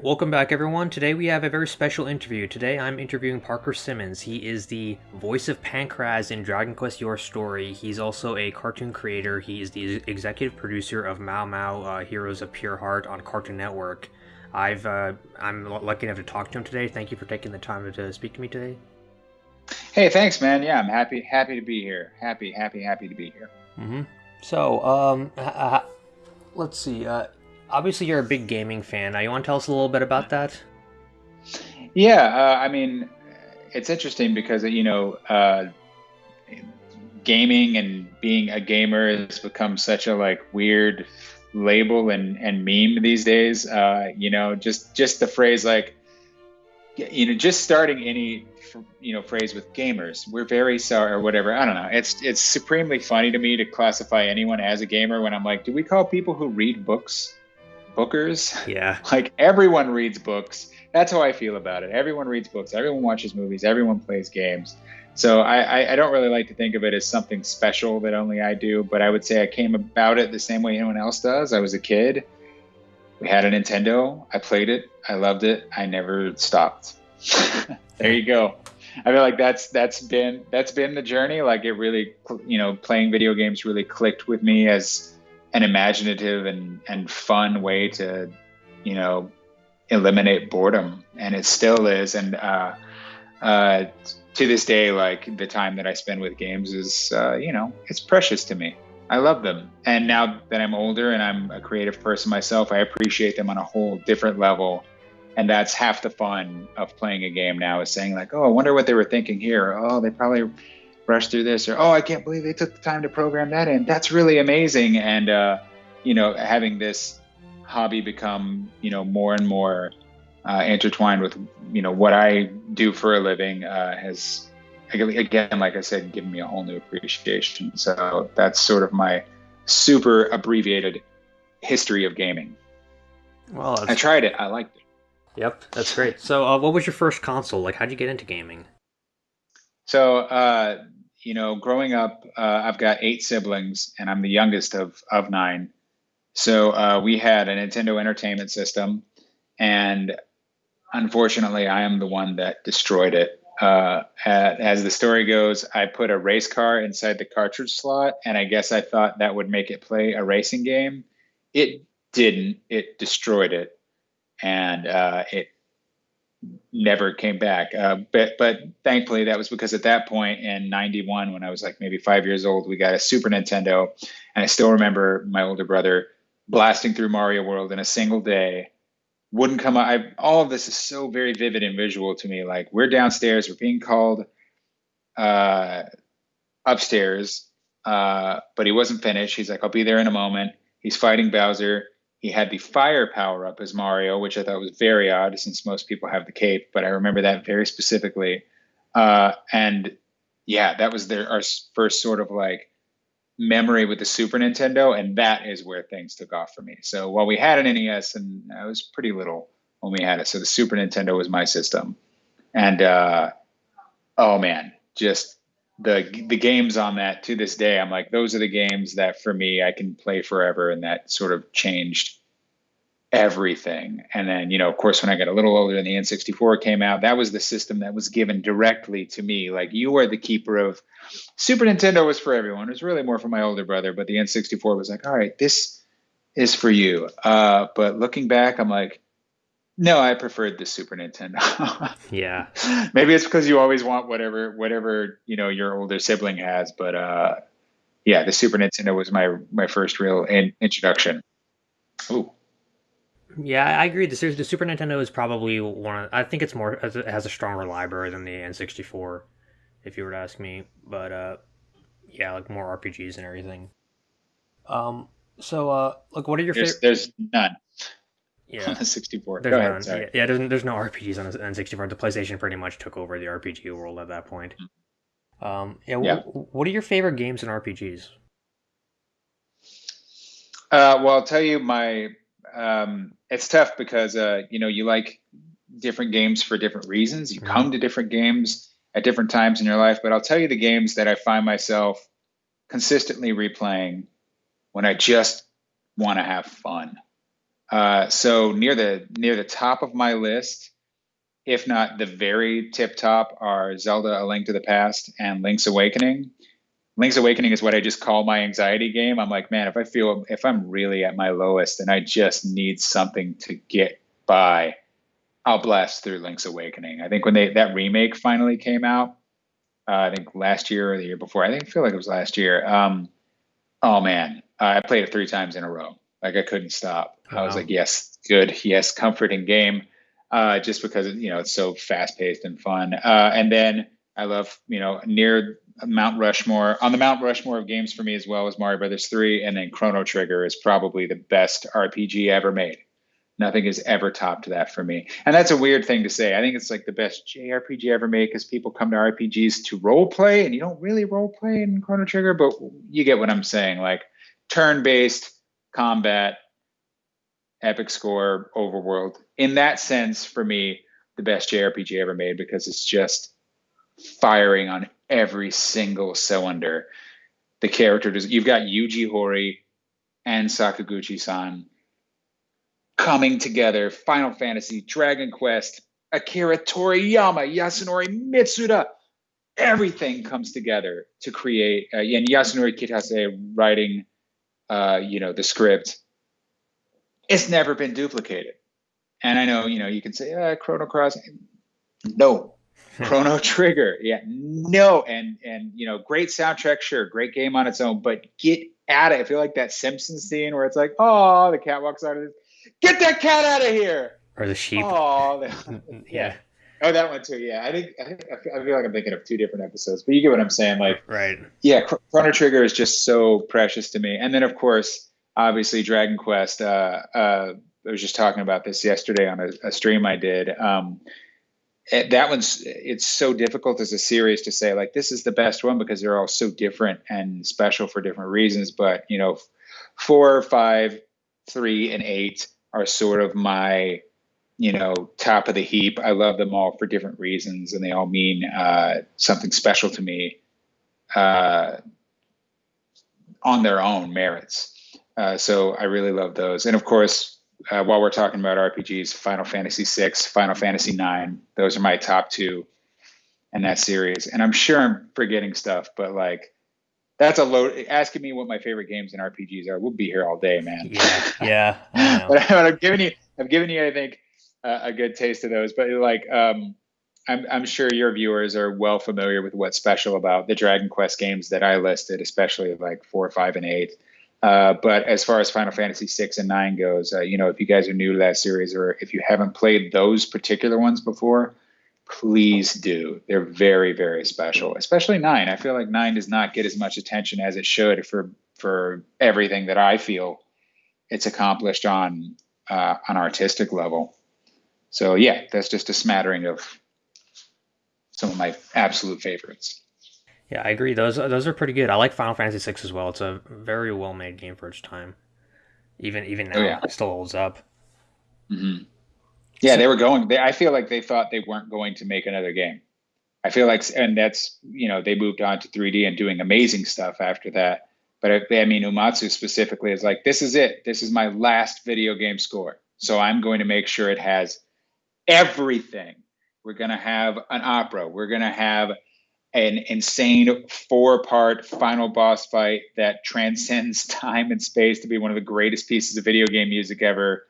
Welcome back, everyone. Today we have a very special interview. Today I'm interviewing Parker Simmons. He is the voice of Pankraz in Dragon Quest Your Story. He's also a cartoon creator. He is the executive producer of Mao Mao uh, Heroes of Pure Heart on Cartoon Network. I've uh, I'm lucky enough to talk to him today. Thank you for taking the time to speak to me today. Hey, thanks, man. Yeah, I'm happy happy to be here. Happy, happy, happy to be here. Mm-hmm. So, um, let's see. Uh, obviously you're a big gaming fan. Now, you want to tell us a little bit about that? Yeah, uh, I mean, it's interesting because you know, uh, gaming and being a gamer has become such a like weird label and and meme these days. Uh, you know, just just the phrase like, you know, just starting any you know phrase with gamers we're very sorry or whatever i don't know it's it's supremely funny to me to classify anyone as a gamer when i'm like do we call people who read books bookers. Yeah. like everyone reads books. That's how I feel about it. Everyone reads books. Everyone watches movies. Everyone plays games. So I, I, I, don't really like to think of it as something special that only I do, but I would say I came about it the same way anyone else does. I was a kid. We had a Nintendo. I played it. I loved it. I never stopped. there you go. I feel like that's that's been that's been the journey. Like it really, you know, playing video games really clicked with me as an imaginative and, and fun way to, you know, eliminate boredom. And it still is. And uh, uh, to this day, like the time that I spend with games is, uh, you know, it's precious to me. I love them. And now that I'm older and I'm a creative person myself, I appreciate them on a whole different level. And that's half the fun of playing a game now is saying like, oh, I wonder what they were thinking here. Oh, they probably rushed through this or oh i can't believe they took the time to program that in that's really amazing and uh, you know having this hobby become you know more and more uh, intertwined with you know what i do for a living uh, has again like i said giving me a whole new appreciation. So that's sort of my super abbreviated history of gaming. Well i tried it. I liked it. Yep that's great. So uh, what was your first console? Like how'd you get into gaming? So uh, you know, growing up, uh, I've got eight siblings, and I'm the youngest of of nine. So uh, we had a Nintendo Entertainment System, and unfortunately, I am the one that destroyed it. Uh, as the story goes, I put a race car inside the cartridge slot, and I guess I thought that would make it play a racing game. It didn't. It destroyed it, and uh, it never came back. Uh, but but thankfully that was because at that point in '91, when I was like maybe five years old, we got a Super Nintendo, and I still remember my older brother blasting through Mario World in a single day. Wouldn't come up. I, all of this is so very vivid and visual to me. Like we're downstairs, we're being called uh, upstairs, uh, but he wasn't finished. He's like, "I'll be there in a moment." He's fighting Bowser he had the fire power up as Mario, which I thought was very odd since most people have the cape, but I remember that very specifically. Uh, and yeah, that was their our first sort of like memory with the Super Nintendo, and that is where things took off for me. So while we had an NES, and I was pretty little when we had it, so the Super Nintendo was my system, and uh, oh man, just the the games on that to this day i'm like those are the games that for me i can play forever and that sort of changed everything and then you know of course when i got a little older and the n64 came out that was the system that was given directly to me like you are the keeper of super nintendo was for everyone it was really more for my older brother but the n64 was like all right this is for you uh, but looking back i'm like no, I preferred the Super Nintendo. yeah. Maybe it's because you always want whatever whatever, you know, your older sibling has, but uh yeah, the Super Nintendo was my my first real in, introduction. Ooh. Yeah, I agree. The, the Super Nintendo is probably one. Of, I think it's more it has a stronger library than the N64, if you were to ask me. But uh, yeah, like more RPGs and everything. Um. So, uh, like, what are your favorite? There's none. Yeah, on the 64. There's Go ahead, sorry. Yeah, yeah there's, there's no RPGs on the N64. The PlayStation pretty much took over the RPG world at that point. Mm-hmm. Um, yeah, yeah. W- what are your favorite games and RPGs? Uh, well, I'll tell you my. Um, it's tough because uh, you know you like different games for different reasons. You mm-hmm. come to different games at different times in your life, but I'll tell you the games that I find myself consistently replaying when I just want to have fun. Uh, so near the near the top of my list, if not the very tip top, are Zelda: A Link to the Past and Link's Awakening. Link's Awakening is what I just call my anxiety game. I'm like, man, if I feel if I'm really at my lowest and I just need something to get by, I'll blast through Link's Awakening. I think when they that remake finally came out, uh, I think last year or the year before, I think I feel like it was last year. Um, oh man, I played it three times in a row. Like I couldn't stop. Wow. I was like, yes, good, yes, comforting game. Uh, just because you know it's so fast paced and fun. Uh, and then I love you know near Mount Rushmore on the Mount Rushmore of games for me as well as Mario Brothers three, and then Chrono Trigger is probably the best RPG ever made. Nothing has ever topped that for me. And that's a weird thing to say. I think it's like the best JRPG ever made because people come to RPGs to role play, and you don't really role play in Chrono Trigger, but you get what I'm saying. Like turn based combat, epic score, overworld. In that sense, for me, the best JRPG ever made because it's just firing on every single cylinder. The character does. you've got Yuji Horii and Sakaguchi san coming together. Final Fantasy, Dragon Quest, Akira Toriyama, Yasunori Mitsuda. Everything comes together to create, uh, and Yasunori Kitase writing, uh, you know, the script. It's never been duplicated. And I know, you know, you can say, uh, Chrono Cross. No, Chrono Trigger. Yeah, no, and and you know, great soundtrack, sure, great game on its own, but get at it. I feel like that Simpsons scene where it's like, oh, the cat walks out of this get that cat out of here. Or the sheep. Oh, yeah. Oh, that one too. Yeah, I think I, think, I feel like I'm thinking of two different episodes, but you get what I'm saying. Like, right? Yeah, Chrono Trigger is just so precious to me, and then of course, obviously, Dragon Quest. Uh, uh, I was just talking about this yesterday on a, a stream I did. Um, that one's it's so difficult as a series to say like this is the best one because they're all so different and special for different reasons. But you know, four, five, three, and eight are sort of my you know top of the heap. I love them all for different reasons and they all mean uh, something special to me uh, on their own merits. Uh, so i really love those. And of course uh, while we're talking about rpgs final fantasy VI, final fantasy IX, those are my top two in that series and i'm sure i'm forgetting stuff but like that's a load. Asking me what my favorite games and RPGs are, we'll be here all day, man. Yeah, yeah. but, I've given you, I've given you, I think, uh, a good taste of those. But like, um, I'm, I'm sure your viewers are well familiar with what's special about the Dragon Quest games that I listed, especially like four, five, and eight. Uh, but as far as Final Fantasy six and nine goes, uh, you know, if you guys are new to that series or if you haven't played those particular ones before, please do. They're very, very special, especially nine. I feel like nine does not get as much attention as it should for for everything that I feel it's accomplished on uh, on artistic level. So yeah, that's just a smattering of some of my absolute favorites. Yeah, I agree. Those those are pretty good. I like Final Fantasy VI as well. It's a very well made game for its time. Even even now, oh, yeah. it still holds up. Mm-hmm. Yeah, they were going. They, I feel like they thought they weren't going to make another game. I feel like, and that's you know they moved on to 3D and doing amazing stuff after that. But I, I mean, Uematsu specifically is like, this is it. This is my last video game score. So I'm going to make sure it has everything. We're going to have an opera. We're going to have an insane four part final boss fight that transcends time and space to be one of the greatest pieces of video game music ever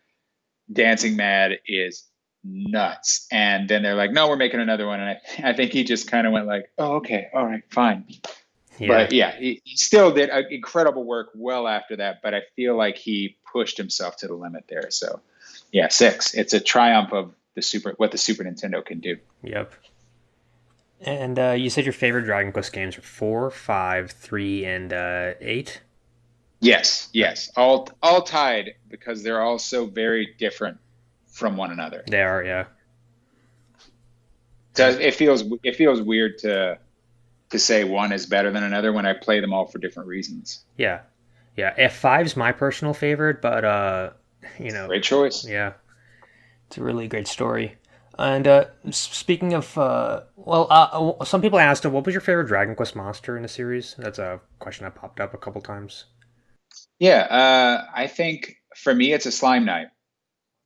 Dancing Mad is nuts. And then they're like, no, we're making another one. And I, I think he just kind of went like, oh, okay, all right, fine. Yeah. But yeah, he, he still did uh, incredible work well after that. But I feel like he pushed himself to the limit there. So yeah, six. It's a triumph of the super what the Super Nintendo can do. Yep. And uh, you said your favorite Dragon Quest games are four, five, three, and uh, eight. Yes, yes, all all tied because they're all so very different from one another. They are, yeah. So it feels it feels weird to to say one is better than another when I play them all for different reasons. Yeah, yeah. F five's my personal favorite, but uh, you know, great choice. Yeah, it's a really great story. And uh, speaking of, uh, well, uh, some people asked, what was your favorite Dragon Quest monster in the series? That's a question that popped up a couple times. Yeah, uh, I think for me, it's a slime knight.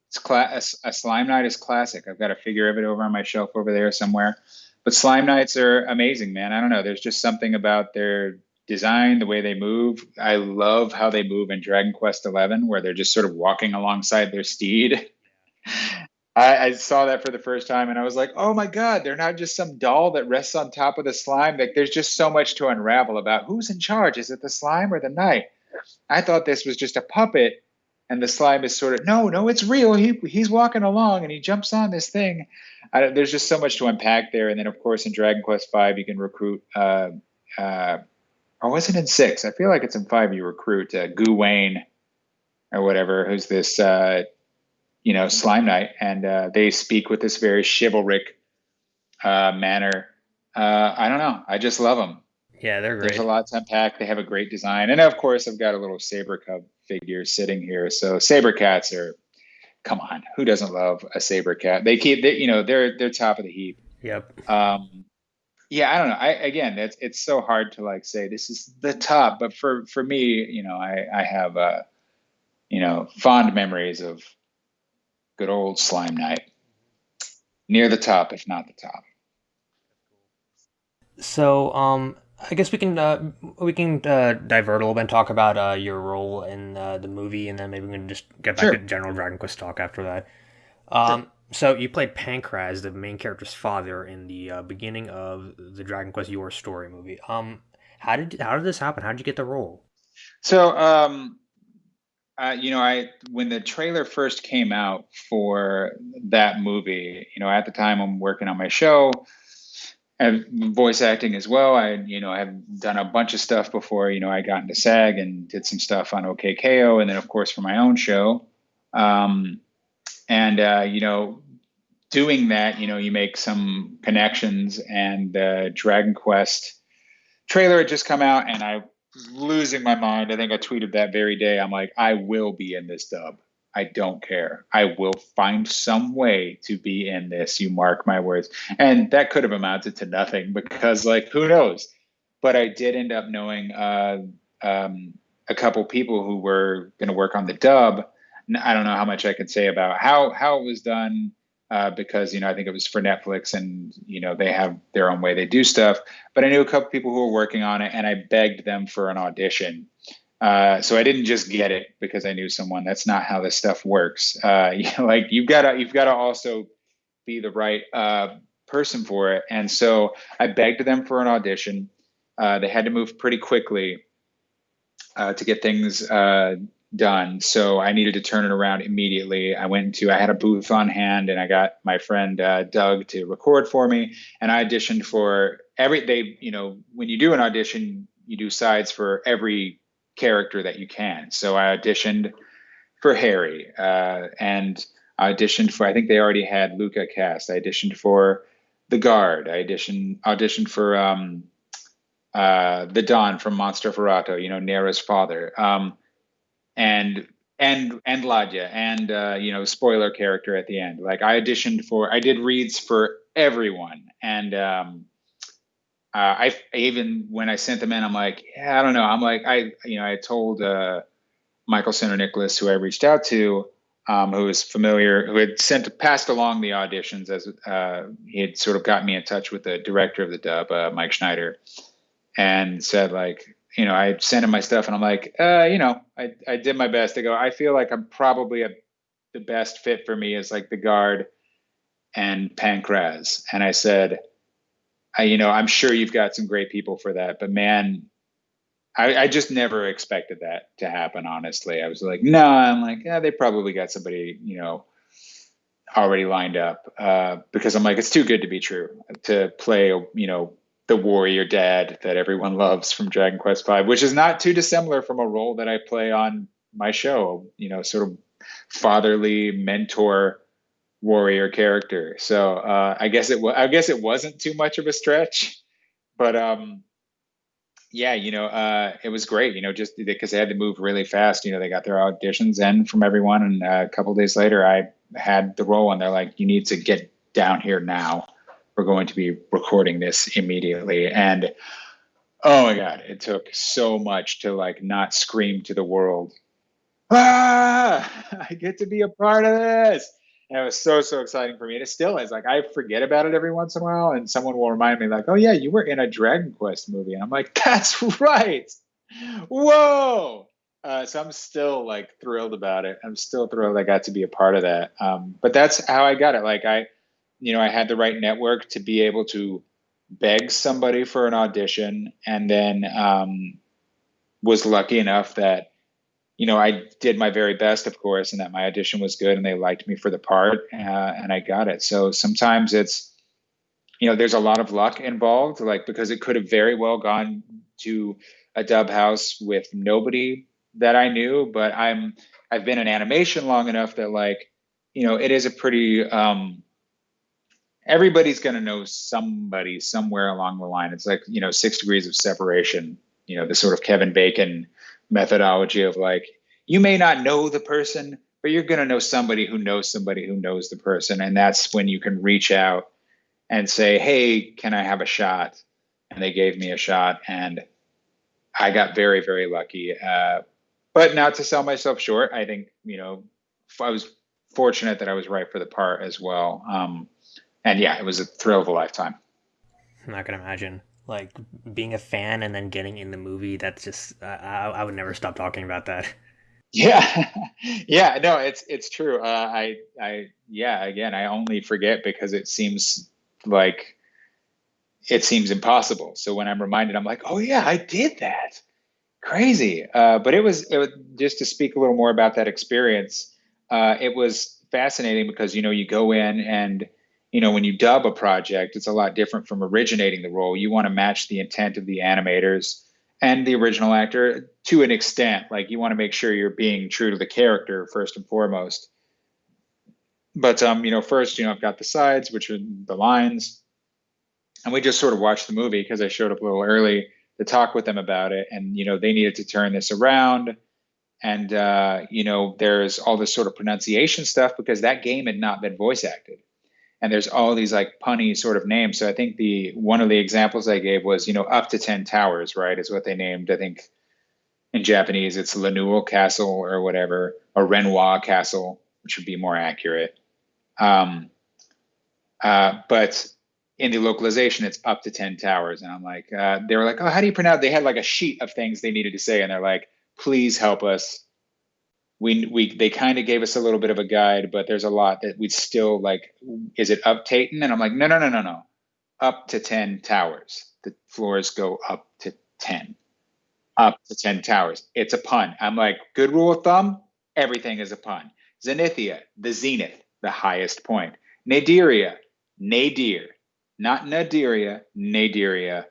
It's cla- a, a, slime knight is classic. I've got a figure of it over on my shelf over there somewhere. But slime knights are amazing, man. I don't know. There's just something about their design, the way they move. I love how they move in Dragon Quest XI, where they're just sort of walking alongside their steed. I, I, saw that for the first time and I was like, oh my God, they're not just some doll that rests on top of the slime. Like there's just so much to unravel about who's in charge. Is it the slime or the knight? I thought this was just a puppet and the slime is sort of no, no, it's real. He he's walking along and he jumps on this thing. I, there's just so much to unpack there. And then of course in Dragon Quest V you can recruit uh, uh, or was it in six? I feel like it's in five. You recruit uh, Guwane or whatever, who's this, uh, you know, slime knight, and uh, they speak with this very chivalric uh, manner. Uh, I don't know. I just love them. Yeah, they're great. There's a lot to unpack. They have a great design, and of course, I've got a little saber cub figure sitting here. So saber cats are, come on, who doesn't love a saber cat? They keep, they, you know, they're they're top of the heap. Yep. Um, yeah i don't know i again it's it's so hard to like say this is the top but for for me you know i i have uh you know fond memories of good old slime knight near the top if not the top so um I guess we can uh, we can uh, divert a little bit and talk about uh, your role in uh, the movie, and then maybe we can just get back sure. to general Dragon Quest talk after that. Um, sure. So you played Pankraz, the main character's father, in the uh, beginning of the Dragon Quest Your Story movie. Um, how did how did this happen? How did you get the role? So, um, uh, you know, I when the trailer first came out for that movie, you know, at the time I'm working on my show, and voice acting as well. I, you know, I have done a bunch of stuff before. You know, I got into SAG and did some stuff on OK K.O., and then of course for my own show. Um, and uh, you know doing that you know you make some connections and the dragon quest trailer had just come out and i losing my mind. I think i tweeted that very day. I'm like i will be in this dub. I don't care. I will find some way to be in this. You mark my words. And that could have amounted to nothing because like who knows? But i did end up knowing uh, um, a couple people who were going to work on the dub. I don't know how much I can say about how how it was done uh, because you know I think it was for Netflix and you know they have their own way they do stuff. But I knew a couple people who were working on it, and I begged them for an audition. Uh, so I didn't just get it because I knew someone. That's not how this stuff works. Uh, you know, like you've got to you've got to also be the right uh, person for it. And so I begged them for an audition. Uh, they had to move pretty quickly to get things done. So I needed to turn it around immediately. I went to, I had a booth on hand and I got my friend uh, Doug to record for me. And I auditioned for every, they, you know, when you do an audition, you do sides for every character that you can. So I auditioned for Harry uh, and I auditioned for, I think they already had Luca cast. I auditioned for The Guard. I auditioned, auditioned for um, uh, the Don from Mostroferrato, you know, Nera's father. Um, and and and Ladja and uh, you know spoiler character at the end. Like I auditioned for, I did reads for everyone, and um, uh, I, I, even when I sent them in, I'm like, yeah, I don't know. I'm like, I you know I told uh, Michael Sinterniklaas, who I reached out to, um, who was familiar, who had sent passed along the auditions as uh, he had sort of got me in touch with the director of the dub, uh, Mike Schneider, and said like, you know, I sent him my stuff and I'm like, uh, you know, I, I did my best to go, I feel like I'm probably a, the best fit for me is like the guard and Pankraz. And I said, I, you know, I'm sure you've got some great people for that, but man, I, I just never expected that to happen. Honestly, I was like, no, I'm like, yeah, they probably got somebody, you know, already lined up uh, because I'm like, it's too good to be true to play, you know, the warrior dad that everyone loves from Dragon Quest V, which is not too dissimilar from a role that I play on my show, you know, sort of fatherly mentor warrior character. So uh, I guess it was I guess it wasn't too much of a stretch, but um, yeah, you know, uh, it was great. You know, just because they had to move really fast. You know, they got their auditions in from everyone, and uh, a couple days later, I had the role, and they're like, "You need to get down here now. We're going to be recording this immediately. And oh my God, it took so much to like not scream to the world, ah, I get to be a part of this. And it was so, so exciting for me. And it still is. Like, I forget about it every once in a while, and someone will remind me, like, oh, yeah, you were in a Dragon Quest movie. And I'm like, that's right. Whoa. Uh, so I'm still like thrilled about it. I'm still thrilled I got to be a part of that. Um, but that's how I got it. Like, I, you know, I had the right network to be able to beg somebody for an audition and then um, was lucky enough that you know, I did my very best, of course, and that my audition was good and they liked me for the part, uh, and I got it. So sometimes it's, you know, there's a lot of luck involved, like because it could have very well gone to a dub house with nobody that I knew, but I'm I've been in animation long enough that like, you know, it is a pretty um, everybody's going to know somebody somewhere along the line. It's like you know, six degrees of separation. You know, the sort of Kevin Bacon methodology of like you may not know the person but you're going to know somebody who knows somebody who knows the person and that's when you can reach out and say hey can i have a shot and they gave me a shot and i got very very lucky uh, but not to sell myself short i think you know i was fortunate that i was right for the part as well um, and yeah it was a thrill of a lifetime. I'm not going to imagine like being a fan and then getting in the movie that's just uh, I, I would never stop talking about that. Yeah. Yeah no it's it's true. Uh, i i yeah again i only forget because it seems like it seems impossible. So when i'm reminded i'm like oh yeah i did that. Crazy. Uh, but it was it was just to speak a little more about that experience uh, it was fascinating because you know you go in and you know, when you dub a project, it's a lot different from originating the role. You want to match the intent of the animators and the original actor to an extent. Like you want to make sure you're being true to the character first and foremost. But um, you know, first, you know, I've got the sides, which are the lines, and we just sort of watched the movie because I showed up a little early to talk with them about it, and you know, they needed to turn this around. And uh, you know, there's all this sort of pronunciation stuff because that game had not been voice acted and there's all these like punny sort of names. So I think the one of the examples I gave was you know up to ten towers, right? Is what they named. I think in Japanese it's Lanul Castle or whatever, or Renoir Castle, which would be more accurate. Um, uh, but in the localization, it's up to ten towers, and I'm like, uh, they were like, oh, how do you pronounce? They had like a sheet of things they needed to say, and they're like, please help us we we they kind of gave us a little bit of a guide, but there's a lot that we still like. Is it up Taten? And I'm like, no, no, no, no, no. Up to ten towers. The floors go up to ten. Up to ten towers. It's a pun. I'm like, good rule of thumb. Everything is a pun. Zenithia, the zenith, the highest point. Nadiria, nadir, not Nadiria, nadiria,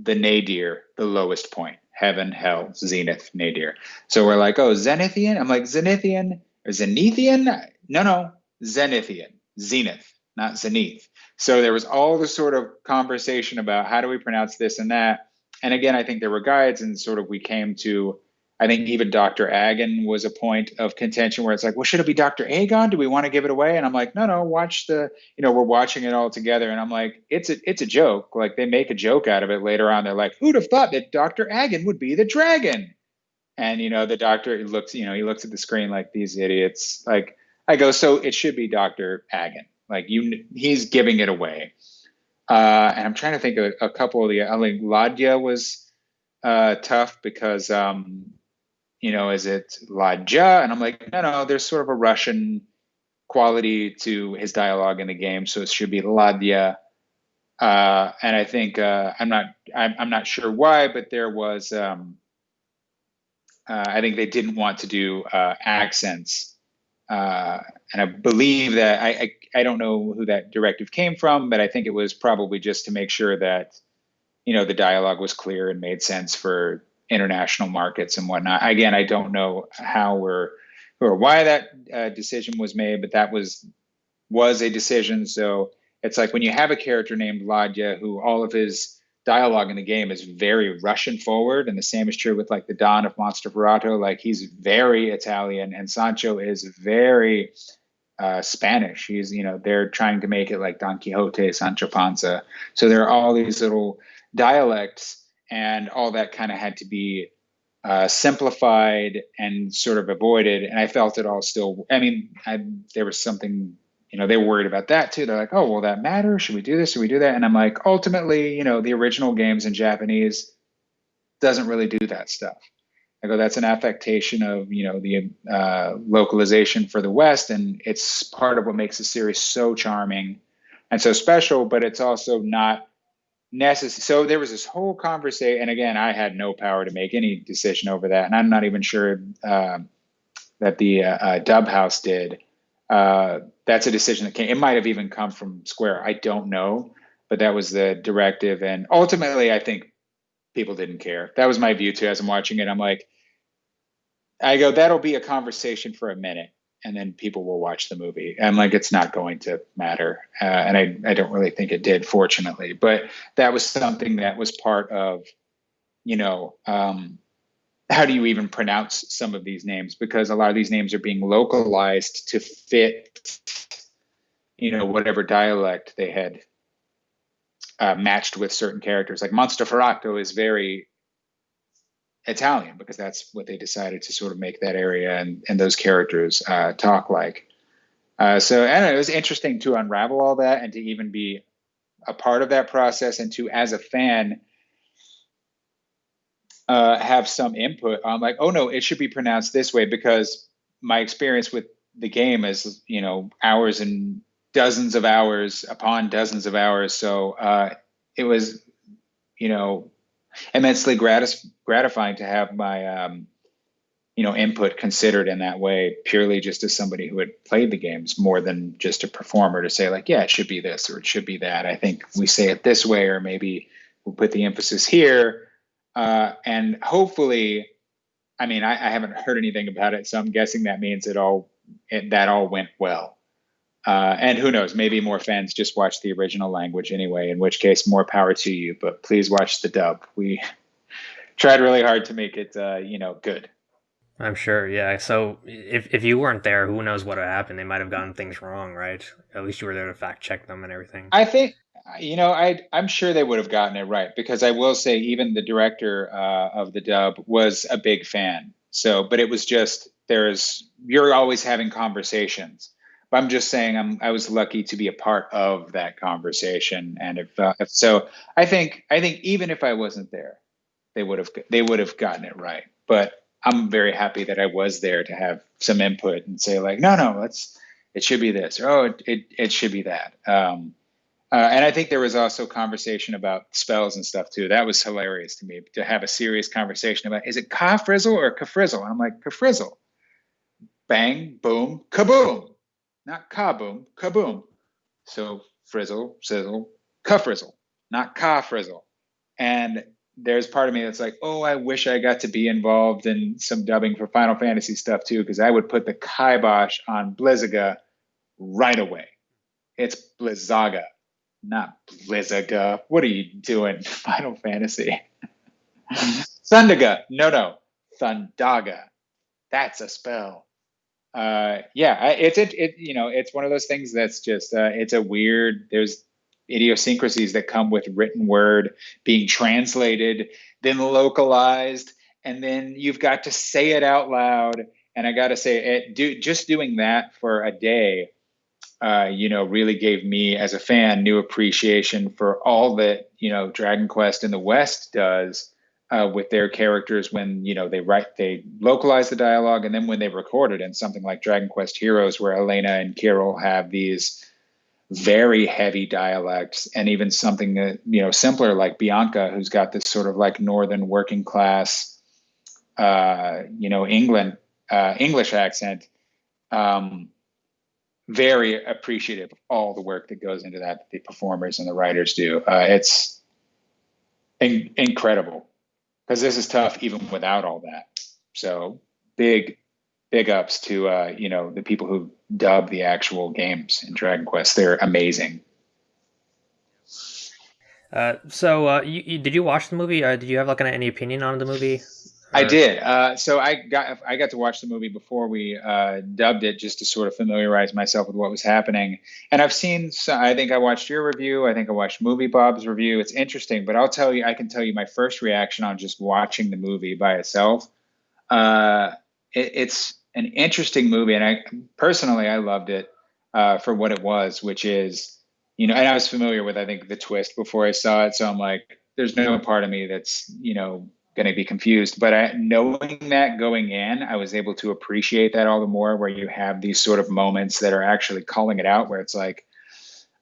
the nadir, the lowest point heaven, hell, zenith, nadir. So we're like, oh, Zenithian? I'm like, Zenithian or Zenithian? No, no, Zenithian, zenith, not zenith. So there was all the sort of conversation about how do we pronounce this and that. And again, I think there were guides, and sort of we came to I think even Dr. Agon was a point of contention where it's like, well, should it be Dr. Agon? Do we want to give it away? And I'm like, no, no, watch the, you know, we're watching it all together. And I'm like, it's a, it's a joke. Like they make a joke out of it later on. They're like, who'd have thought that Dr. Agon would be the dragon? And, you know, the doctor looks, you know, he looks at the screen like these idiots. Like I go, so it should be Dr. Agon. Like you, he's giving it away. Uh, and I'm trying to think of a couple of the, I think Ladya was uh, tough because, um, you know, is it Ladja? And I'm like, no, no, there's sort of a Russian quality to his dialogue in the game, so it should be Ladya. Uh, and I think uh, I'm not I'm, I'm, not sure why, but there was um, uh, I think they didn't want to do uh, accents, uh, and I believe that I, I I don't know who that directive came from, but I think it was probably just to make sure that you know the dialogue was clear and made sense for international markets and whatnot. Again, I don't know how or or why that uh, decision was made, but that was was a decision. So it's like when you have a character named Vladya who all of his dialogue in the game is very Russian forward, and the same is true with like the Don of Mostroferrato. Like he's very Italian, and Sancho is very uh, Spanish. He's you know they're trying to make it like Don Quixote, Sancho Panza. So there are all these little dialects and all that kind of had to be uh, simplified and sort of avoided. And I felt it all still. I mean, I, there was something, you know, they were worried about that too. They're like, oh, will that matter? Should we do this? Should we do that? And I'm like, ultimately, you know, the original games in Japanese doesn't really do that stuff. I go, that's an affectation of you know the uh, localization for the West, and it's part of what makes the series so charming and so special. But it's also not necessary. So there was this whole conversation, and again, I had no power to make any decision over that, and I'm not even sure uh, that the uh, uh, Dub House did. Uh, that's a decision that came. It might have even come from Square. I don't know, but that was the directive, and ultimately, I think people didn't care. That was my view too. As I'm watching it, I'm like, I go, that'll be a conversation for a minute, and then people will watch the movie. And like, it's not going to matter. Uh, and I, I don't really think it did, fortunately. But that was something that was part of, you know, um, how do you even pronounce some of these names? Because a lot of these names are being localized to fit, you know, whatever dialect they had uh, matched with certain characters. Like Monteferrato is very Italian because that's what they decided to sort of make that area and, and those characters uh, talk like. Uh, so know, it was interesting to unravel all that and to even be a part of that process and to, as a fan, uh, have some input on like, oh no, it should be pronounced this way because my experience with the game is, you know, hours and dozens of hours upon dozens of hours. So uh, it was, you know, immensely gratis- gratifying to have my um, you know input considered in that way purely just as somebody who had played the games more than just a performer to say like yeah it should be this or it should be that i think we say it this way or maybe we'll put the emphasis here uh, and hopefully i mean I, I, haven't heard anything about it so i'm guessing that means it all it, that all went well uh, and who knows, maybe more fans just watch the original language anyway, in which case, more power to you. But please watch the dub. We tried really hard to make it, uh, you know, good. I'm sure, yeah. So if if you weren't there, who knows what would happen? They might have gotten things wrong, right? At least you were there to fact check them and everything. I think, you know, I I'm sure they would have gotten it right because I will say even the director uh, of the dub was a big fan. So, but it was just there's you're always having conversations but I'm just saying I'm I was lucky to be a part of that conversation, and if, uh, if so, I think I think even if I wasn't there, they would have they would have gotten it right. But I'm very happy that I was there to have some input and say like, no, no, let's it should be this, or oh, it it, it should be that. Um, uh, and I think there was also conversation about spells and stuff too. That was hilarious to me to have a serious conversation about is it ka frizzle or kafrizzle? And I'm like kafrizzle. Bang, boom, kaboom not ka kaboom, kaboom. So frizzle, sizzle, kafrizzle, not ka frizzle. And there's part of me that's like, oh, I wish I got to be involved in some dubbing for Final Fantasy stuff too, because I would put the kibosh on Blizzaga right away. It's Blizzaga, not Blizzaga. What are you doing, Final Fantasy? Thundaga, no, no, Thundaga. That's a spell uh, yeah, it's it, it you know it's one of those things that's just uh, it's a weird. There's idiosyncrasies that come with written word being translated, then localized, and then you've got to say it out loud. And I got to say, it do just doing that for a day, uh, you know, really gave me as a fan new appreciation for all that you know Dragon Quest in the West does uh, with their characters when you know they write they localize the dialogue and then when they record it in something like dragon quest heroes where Alena and Kiryl have these very heavy dialects and even something that you know simpler like bianca who's got this sort of like northern working class uh, you know england uh, english accent um, very appreciative of all the work that goes into that, the performers and the writers do uh, it's in- incredible because this is tough even without all that. So big, big ups to uh, you know the people who dub the actual games in Dragon Quest. They're amazing. Uh, so, uh, you, you, did you watch the movie? Uh, did you have like any opinion on the movie? I did. Uh, so I got I got to watch the movie before we uh, dubbed it, just to sort of familiarize myself with what was happening. And I've seen. I think I watched your review. I think I watched Movie Bob's review. It's interesting, but I'll tell you. I can tell you my first reaction on just watching the movie by itself. Uh, it, it's an interesting movie, and I personally I loved it uh, for what it was, which is you know, and I was familiar with I think the twist before I saw it, so I'm like, there's no part of me that's you know going to be confused. But I, knowing that going in, I was able to appreciate that all the more. Where you have these sort of moments that are actually calling it out, where it's like,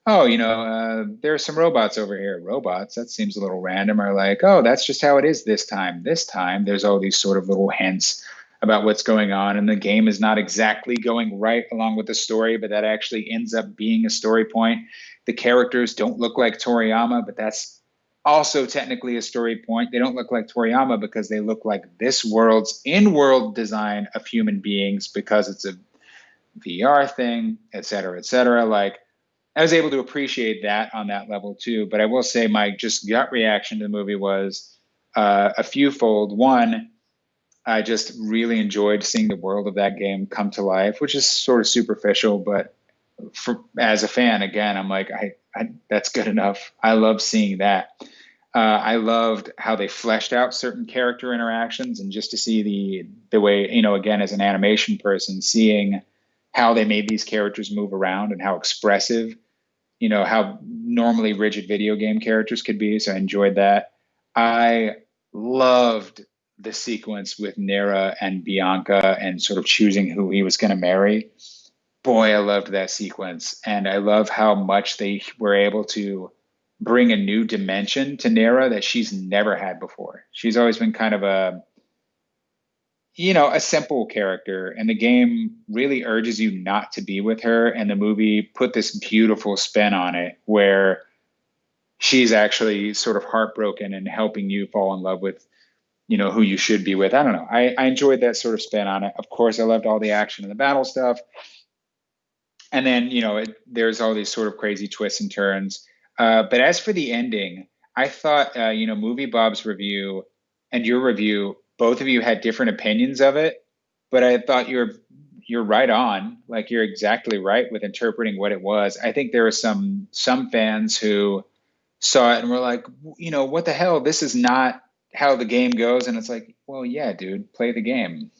oh, you know, uh, there are some robots over here. Robots, that seems a little random. Or like, oh, that's just how it is this time. This time, there's all these sort of little hints about what's going on, and the game is not exactly going right along with the story, but that actually ends up being a story point. The characters don't look like Toriyama, but that's also technically a story point. They don't look like Toriyama because they look like this world's in-world design of human beings because it's a VR thing, et cetera, et cetera. Like I was able to appreciate that on that level too. But I will say my just gut reaction to the movie was uh, a few fold. One, I just really enjoyed seeing the world of that game come to life, which is sort of superficial, but for, as a fan, again, I'm like, I, I, that's good enough. I love seeing that. Uh, I loved how they fleshed out certain character interactions, and just to see the the way you know, again, as an animation person, seeing how they made these characters move around and how expressive, you know, how normally rigid video game characters could be. So I enjoyed that. I loved the sequence with Nera and Bianca and sort of choosing who he was going to marry. Boy, I loved that sequence, and I love how much they were able to bring a new dimension to Nera that she's never had before. She's always been kind of a you know, a simple character and the game really urges you not to be with her and the movie put this beautiful spin on it where she's actually sort of heartbroken and helping you fall in love with you know who you should be with. I don't know. I, I enjoyed that sort of spin on it. Of course, I loved all the action and the battle stuff. And then, you know, it, there's all these sort of crazy twists and turns uh, but as for the ending, I thought, uh, you know, Movie Bob's review and your review, both of you had different opinions of it, but I thought you're you're right on. Like you're exactly right with interpreting what it was. I think there were some some fans who saw it and were like, you know, what the hell? This is not how the game goes. And it's like, well, yeah, dude, play the game.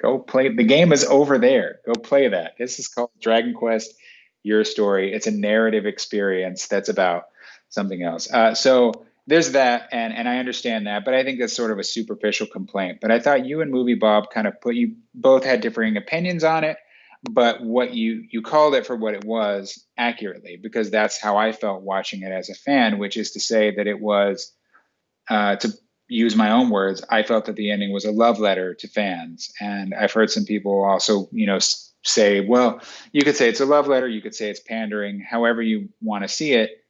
Go play. The game is over there. Go play that. This is called Dragon Quest your story. It's a narrative experience that's about something else. Uh, so there's that, and and I understand that, but I think that's sort of a superficial complaint. But I thought you and Movie Bob kind of put you both had differing opinions on it, but what you you called it for what it was accurately because that's how I felt watching it as a fan, which is to say that it was uh, to use my own words. I felt that the ending was a love letter to fans, and I've heard some people also, you know say, well, you could say it's a love letter, you could say it's pandering, however you want to see it.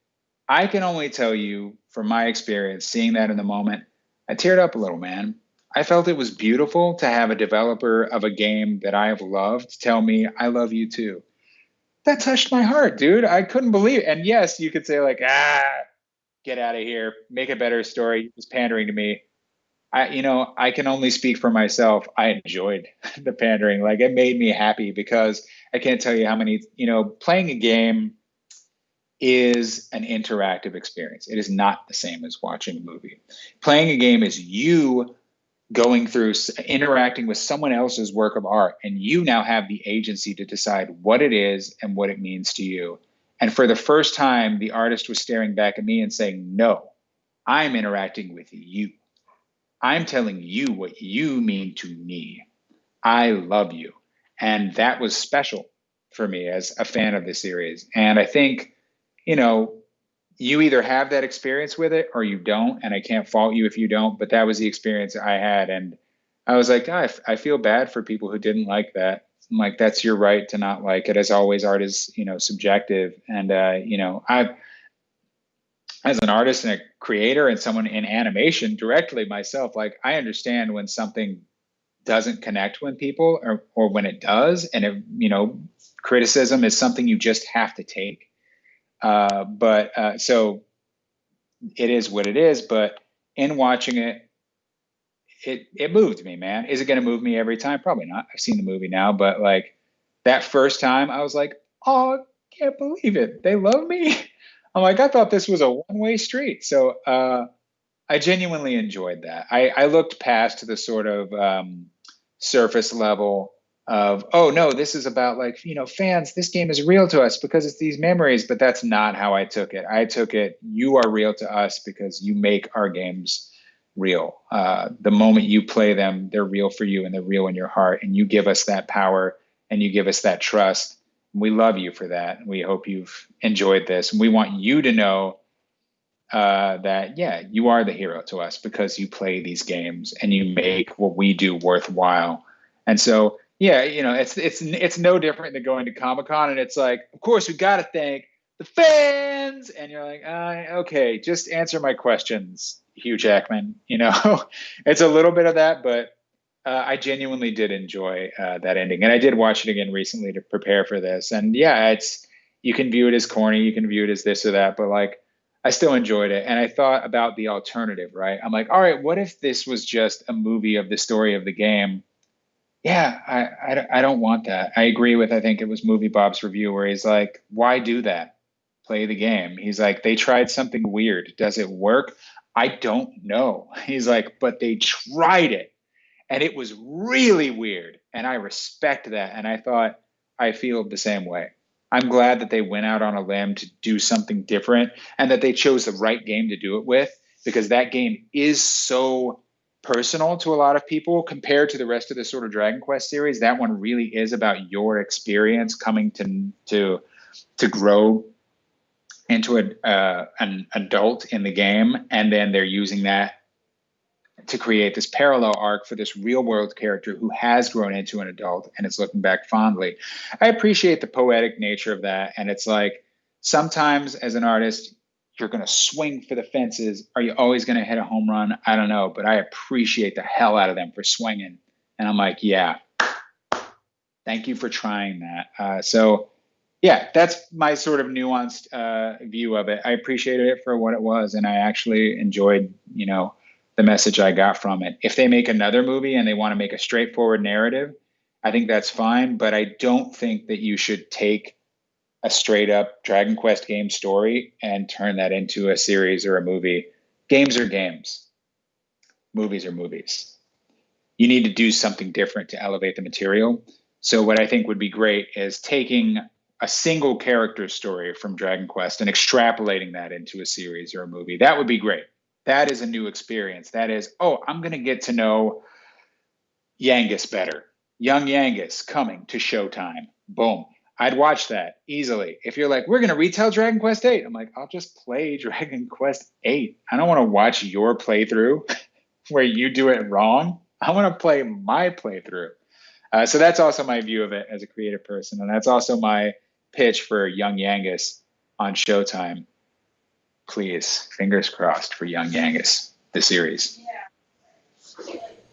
I can only tell you from my experience, seeing that in the moment, I teared up a little, man. I felt it was beautiful to have a developer of a game that I have loved tell me, I love you too. That touched my heart, dude. I couldn't believe it. And yes, you could say, like, ah, get out of here, make a better story. It's pandering to me. I, you know, I can only speak for myself. I enjoyed the pandering. Like it made me happy because I can't tell you how many, you know, playing a game is an interactive experience. It is not the same as watching a movie. Playing a game is you going through interacting with someone else's work of art and you now have the agency to decide what it is and what it means to you. And for the first time the artist was staring back at me and saying, "No, I'm interacting with you." I'm telling you what you mean to me. I love you. And that was special for me as a fan of the series. And I think, you know, you either have that experience with it or you don't. And I can't fault you if you don't, but that was the experience I had. And I was like, oh, I feel bad for people who didn't like that. Like, that's your right to not like it. As always, art is, you know, subjective. And, uh, you know, I've, as an artist and a creator and someone in animation directly myself, like I understand when something doesn't connect with people or, or when it does. And, it, you know, criticism is something you just have to take. Uh, but uh, so it is what it is. But in watching it, it it moved me, man. Is it going to move me every time? Probably not. I've seen the movie now, but like that first time, I was like, oh, I can't believe it. They love me. I'm like, I thought this was a one way street. So uh, I genuinely enjoyed that. I, I looked past the sort of um, surface level of oh no this is about like you know fans this game is real to us because it's these memories but that's not how i took it i took it you are real to us because you make our games real. Uh, the moment you play them they're real for you and they're real in your heart and you give us that power and you give us that trust. We love you for that. We hope you've enjoyed this. And we want you to know uh, that yeah you are the hero to us because you play these games and you make what we do worthwhile. And so yeah, you know, it's it's it's no different than going to Comic Con, and it's like, of course, we got to thank the fans, and you're like, uh, okay, just answer my questions, Hugh Jackman. You know, it's a little bit of that, but uh, I genuinely did enjoy uh, that ending, and I did watch it again recently to prepare for this, and yeah, it's you can view it as corny, you can view it as this or that, but like. I still enjoyed it. And I thought about the alternative, right? I'm like, all right, what if this was just a movie of the story of the game yeah, I, I, I don't want that. I agree with, I think it was Movie Bob's review where he's like, why do that? Play the game. He's like, they tried something weird. Does it work? I don't know. He's like, but they tried it and it was really weird. And I respect that. And I thought, I feel the same way. I'm glad that they went out on a limb to do something different and that they chose the right game to do it with because that game is so personal to a lot of people compared to the rest of the sort of Dragon Quest series. That one really is about your experience coming to to to grow into a, uh, an adult in the game, and then they're using that to create this parallel arc for this real world character who has grown into an adult and is looking back fondly. I appreciate the poetic nature of that, and it's like sometimes as an artist you're going to swing for the fences. Are you always going to hit a home run? I don't know, but I appreciate the hell out of them for swinging. And I'm like, yeah, thank you for trying that. Uh, so, yeah, that's my sort of nuanced uh, view of it. I appreciated it for what it was, and I actually enjoyed, you know, the message I got from it. If they make another movie and they want to make a straightforward narrative, I think that's fine. But I don't think that you should take a straight up Dragon Quest game story and turn that into a series or a movie. Games are games, movies are movies. You need to do something different to elevate the material. So, what I think would be great is taking a single character story from Dragon Quest and extrapolating that into a series or a movie. That would be great. That is a new experience. That is, oh, I'm going to get to know Yangus better. Young Yangus coming to Showtime. Boom I'd watch that easily. If you're like, we're going to retell Dragon Quest 8, I'm like, I'll just play Dragon Quest 8. I don't want to watch your playthrough where you do it wrong. I want to play my playthrough. Uh, so that's also my view of it as a creative person. And that's also my pitch for Young Yangus on Showtime. Please, fingers crossed for Young Yangus, the series.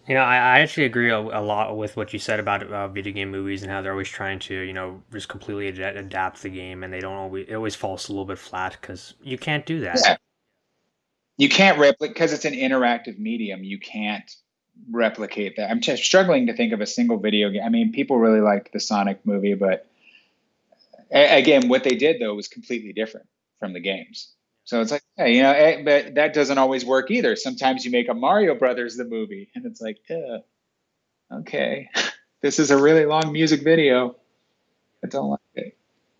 You know, I, I actually agree a, a, lot with what you said about uh, video game movies and how they're always trying to, you know, just completely ad- adapt the game, and they don't always. It always falls a little bit flat because you can't do that. Yeah. You can't replicate because it's an interactive medium. You can't replicate that. I'm just struggling to think of a single video game. I mean, people really liked the Sonic movie, but a- again, what they did though was completely different from the games. So it's like, yeah, you know, eh, but that doesn't always work either. Sometimes you make a Mario Brothers the movie, and it's like, yeah, okay, this is a really long music video. I don't like it.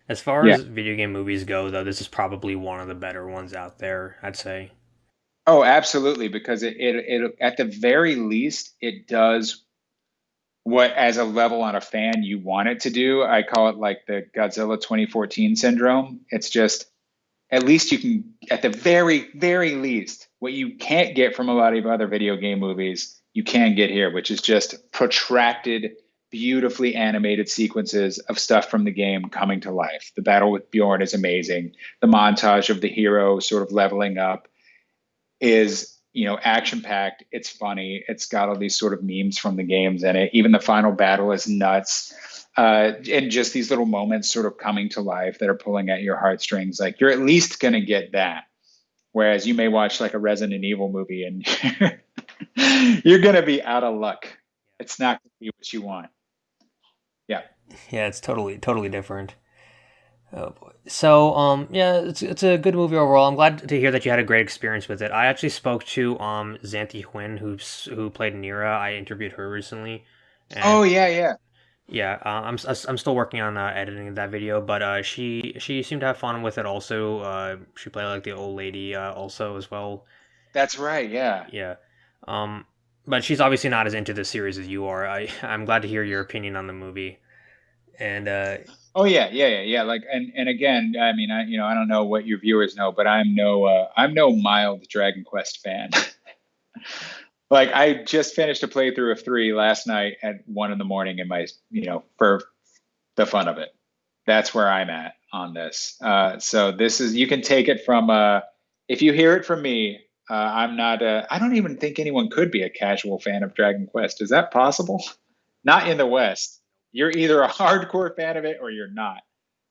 As far yeah. as video game movies go, though, this is probably one of the better ones out there. I'd say. Oh, absolutely, because it, it, it at the very least it does what as a level on a fan you want it to do. I call it like the Godzilla 2014 syndrome. It's just at least you can, at the very, very least, what you can't get from a lot of other video game movies, you can get here, which is just protracted, beautifully animated sequences of stuff from the game coming to life. The battle with Bjorn is amazing. The montage of the hero sort of leveling up is you know action packed it's funny it's got all these sort of memes from the games in it even the final battle is nuts uh, and just these little moments sort of coming to life that are pulling at your heartstrings. Like you're at least going to get that. Whereas you may watch like a Resident Evil movie and you're gonna be out of luck. It's not gonna be what you want. Yeah. Yeah, it's totally totally different. Oh boy. So um yeah, it's it's a good movie overall. I'm glad to hear that you had a great experience with it. I actually spoke to um Xanthe Huynh who's who played Nera. I interviewed her recently. oh yeah, yeah. Yeah, uh, I'm I'm still working on uh, editing that video, but uh, she she seemed to have fun with it. Also, uh, she played like the old lady uh, also as well. That's right. Yeah. Yeah. Um, but she's obviously not as into the series as you are. I I'm glad to hear your opinion on the movie. And uh, oh yeah, yeah, yeah, yeah. Like and and again, I mean, I you know I don't know what your viewers know, but I'm no uh, I'm no mild Dragon Quest fan. like I just finished a playthrough of three last night at one in the morning in my you know for the fun of it. That's where I'm at on this. Uh, so this is you can take it from uh, if you hear it from me. Uh, I'm not. A, I don't even think anyone could be a casual fan of Dragon Quest. Is that possible? Not in the West. You're either a hardcore fan of it or you're not.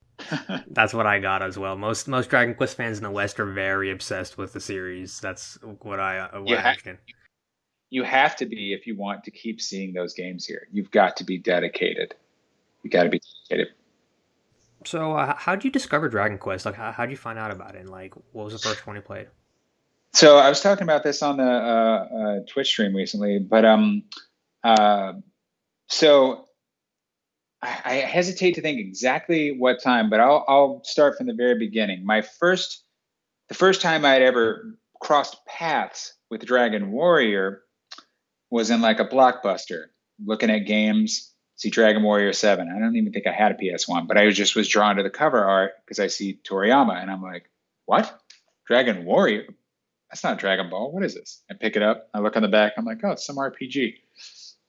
That's what I got as well. Most most Dragon Quest fans in the West are very obsessed with the series. That's what I uh, what you I you have to be if you want to keep seeing those games here. You've got to be dedicated. You got to be dedicated. So, uh, how did you discover Dragon Quest? Like, how did you find out about it? And like, what was the first one you played? So, I was talking about this on the uh, uh, Twitch stream recently, but um, uh, so I, hesitate to think exactly what time, but I'll I'll start from the very beginning. My first, the first time I'd ever crossed paths with Dragon Warrior was in like a blockbuster looking at games. See dragon warrior 7 i don't even think i had a ps1 but i just was drawn to the cover art because i see toriyama and i'm like what? Dragon warrior? That's not dragon ball. What is this? I pick it up. I look on the back. I'm like oh it's some rpg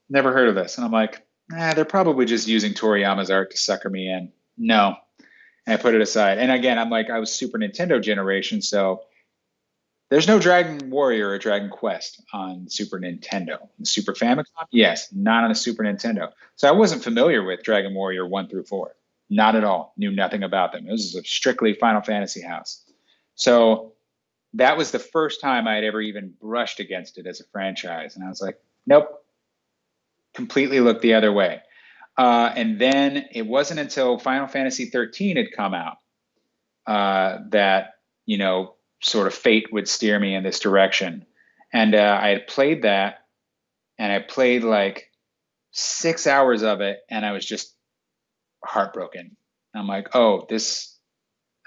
never heard of this. And i'm like nah, they're probably just using toriyama's art to sucker me in no and i put it aside and again i'm like i was super nintendo generation so there's no Dragon Warrior or Dragon Quest on Super Nintendo. Super Famicom? Yes, not on the Super Nintendo. So I wasn't familiar with Dragon Warrior 1 through 4. Not at all. Knew nothing about them. It was a strictly Final Fantasy house. So that was the first time I had ever even brushed against it as a franchise. And I was like, nope, completely looked the other way. Uh, and then it wasn't until Final Fantasy 13 had come out uh, that, you know, sort of fate would steer me in this direction. And uh, I had played that, and I played like six hours of it, and I was just heartbroken. I'm like, oh, this,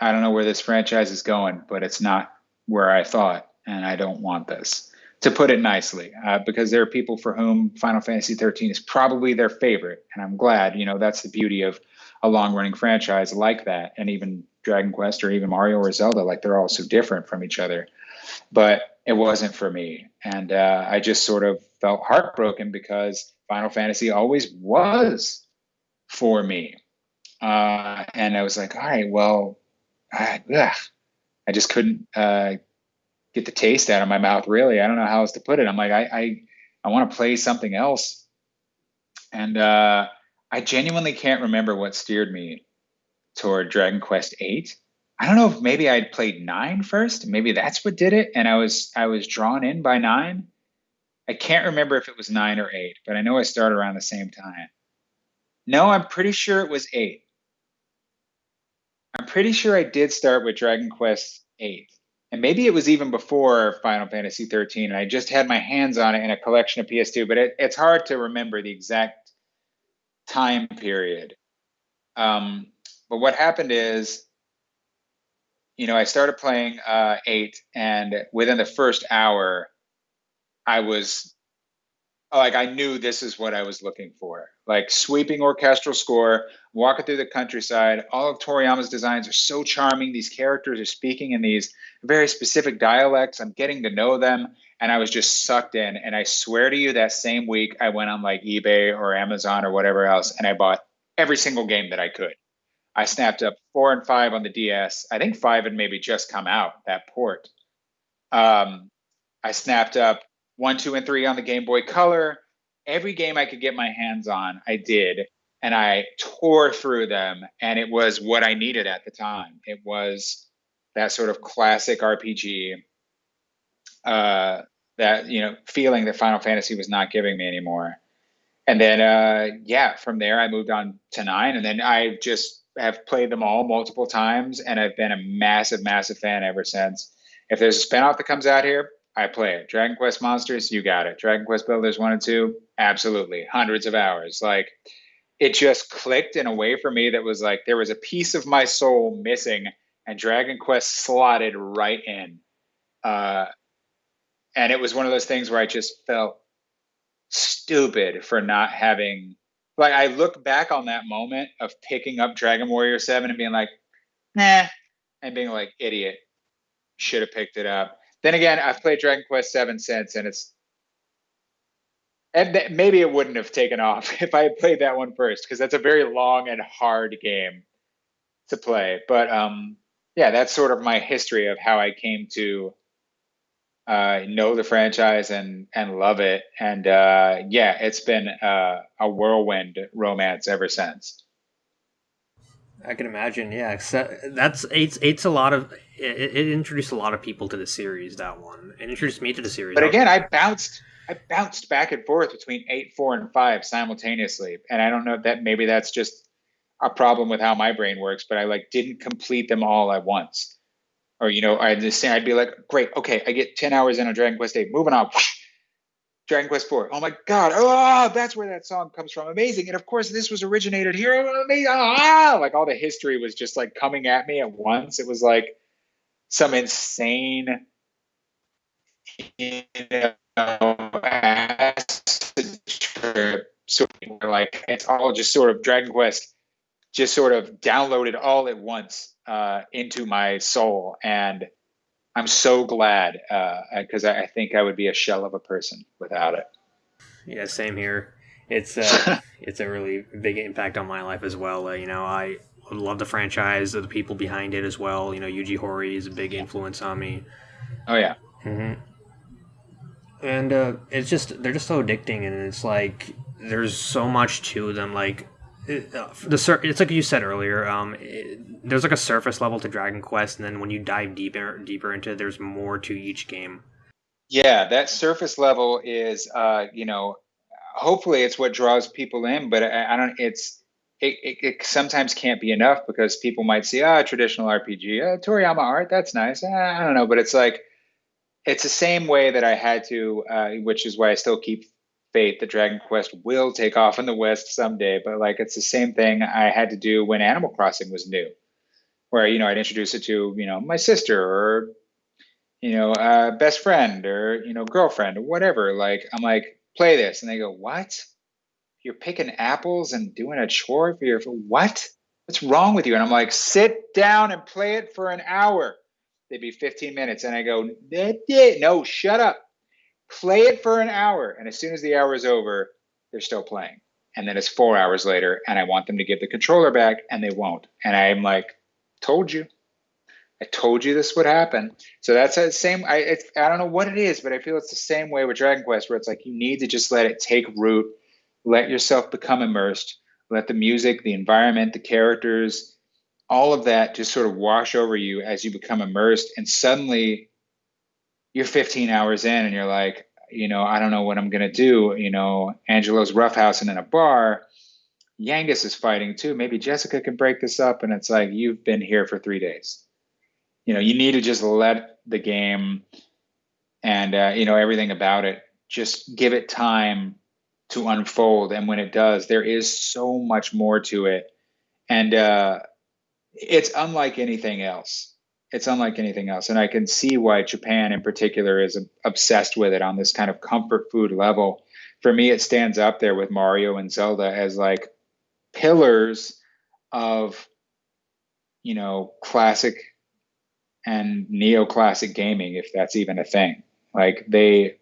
I don't know where this franchise is going, but it's not where I thought, and I don't want this. To put it nicely, uh, because there are people for whom Final Fantasy 13 is probably their favorite, and I'm glad. You know, that's the beauty of a long-running franchise like that, and even Dragon Quest or even Mario or Zelda. Like they're all so different from each other. But it wasn't for me. And uh, I just sort of felt heartbroken because Final Fantasy always was for me. Uh, and I was like, all right, well, I, ugh, I just couldn't uh, get the taste out of my mouth, really. I don't know how else to put it. I'm like, I, I, I want to play something else. And uh, I genuinely can't remember what steered me toward Dragon Quest Eight. I don't know if maybe I'd played nine first. Maybe that's what did it, and I was I was drawn in by nine. I can't remember if it was nine or eight, but I know I started around the same time. No, I'm pretty sure it was eight. I'm pretty sure I did start with Dragon Quest eight, and maybe it was even before Final Fantasy 13, and I just had my hands on it in a collection of PS2. But it, it's hard to remember the exact time period. Um, but what happened is, you know, I started playing uh, eight, and within the first hour, I was like, I knew this is what I was looking for. Like sweeping orchestral score, walking through the countryside. All of Toriyama's designs are so charming. These characters are speaking in these very specific dialects. I'm getting to know them, and I was just sucked in. And I swear to you, that same week, I went on like eBay or Amazon or whatever else, and I bought every single game that I could. I snapped up four and five on the DS. I think five had maybe just come out that port. Um, I snapped up one, two, and three on the Game Boy Color. Every game I could get my hands on, I did, and I tore through them. And it was what I needed at the time. It was that sort of classic RPG uh, that you know feeling that Final Fantasy was not giving me anymore. And then uh, yeah, from there I moved on to nine, and then I just have played them all multiple times, and I've been a massive, massive fan ever since. If there's a spinoff that comes out here, I play it. Dragon Quest Monsters, you got it. Dragon Quest Builders one and two, absolutely, hundreds of hours. Like it just clicked in a way for me that was like there was a piece of my soul missing, and Dragon Quest slotted right in. Uh, and it was one of those things where I just felt stupid for not having like I look back on that moment of picking up Dragon Warrior 7 and being like, nah, and being like, idiot, should have picked it up. Then again, I've played Dragon Quest 7 since and it's and th- maybe it wouldn't have taken off if I had played that one first because that's a very long and hard game to play. But um yeah, that's sort of my history of how I came to uh, know the franchise and and love it. And uh, yeah, it's been uh, a whirlwind romance ever since. I can imagine. Yeah, that's it's it's a lot of it, it, introduced a lot of people to the series. That one it introduced me to the series. But again, I bounced I bounced back and forth between eight, four, and five simultaneously, and I don't know that maybe that's just a problem with how my brain works. But I like didn't complete them all at once or you know, I'd just say I'd be like, great, okay, I get ten hours in on Dragon Quest Eight, moving on. Dragon Quest IV. Oh my God! Oh, that's where that song comes from. Amazing. And of course, this was originated here. Ah, like all the history was just like coming at me at once. It was like some insane, you know, trip. Sort of like it's all just sort of Dragon Quest, just sort of downloaded all at once uh, into my soul, and I'm so glad because uh, I, I, think I would be a shell of a person without it. Yeah, same here. It's uh, it's a really big impact on my life as well. Uh, you know, I love the franchise, the people behind it as well. You know, Yuji Horii is a big influence on me. Oh yeah. Mm-hmm. And uh, it's just they're just so addicting, and it's like there's so much to them. Like the sur- it's like you said earlier. Um, it, there's like a surface level to Dragon Quest, and then when you dive deeper deeper into it, there's more to each game. Yeah, that surface level is, uh, you know, hopefully it's what draws people in, but I, I don't. It's it, it, it, sometimes can't be enough because people might see ah traditional RPG, uh, Toriyama art, that's nice. Uh, I don't know, but it's like it's the same way that I had to, uh, which is why I still keep fate that Dragon Quest will take off in the West someday. But like it's the same thing I had to do when Animal Crossing was new, where you know I'd introduce it to you know my sister or you know uh, best friend or you know girlfriend or whatever. Like I'm like play this, and they go what? You're picking apples and doing a chore for your what? What's wrong with you? And I'm like, sit down and play it for an hour. They'd be 15 minutes, and I go, no, shut up play it for an hour. And as soon as the hour is over, they're still playing. And then it's four hours later, and I want them to give the controller back, and they won't. And I'm like, told you. I told you this would happen. So that's the same. I I don't know what it is, but I feel it's the same way with Dragon Quest, where it's like you need to just let it take root, let yourself become immersed, let the music, the environment, the characters, all of that just sort of wash over you as you become immersed, and suddenly you're 15 hours in and you're like, you know, I don't know what I'm gonna do. You know, Angelo's roughhousing in a bar. Yangus is fighting too. Maybe Jessica can break this up. And it's like, you've been here for three days. You know, you need to just let the game and, uh, you know, everything about it, just give it time to unfold. And when it does, there is so much more to it. And uh, it's unlike anything else it's unlike anything else. And I can see why Japan in particular is obsessed with it on this kind of comfort food level. For me, it stands up there with Mario and Zelda as like pillars of, you know, classic and neoclassic gaming, if that's even a thing. Like they,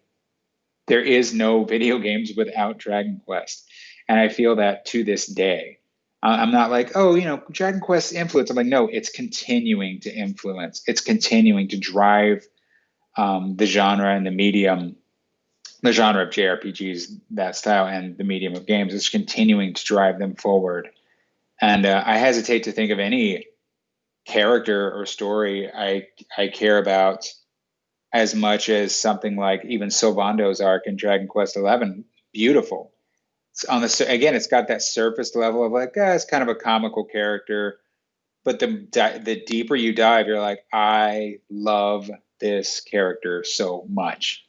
there is no video games without Dragon Quest. And I feel that to this day. I'm not like, oh, you know, Dragon Quest influence. I'm like, no, it's continuing to influence. It's continuing to drive um, the genre and the medium, the genre of JRPGs, that style, and the medium of games. It's continuing to drive them forward. And uh, I hesitate to think of any character or story I I care about as much as something like even Sylvando's arc in Dragon Quest XI. Beautiful. It's on the again, it's got that surface level of like, ah, it's kind of a comical character, but the the deeper you dive, you're like, I love this character so much.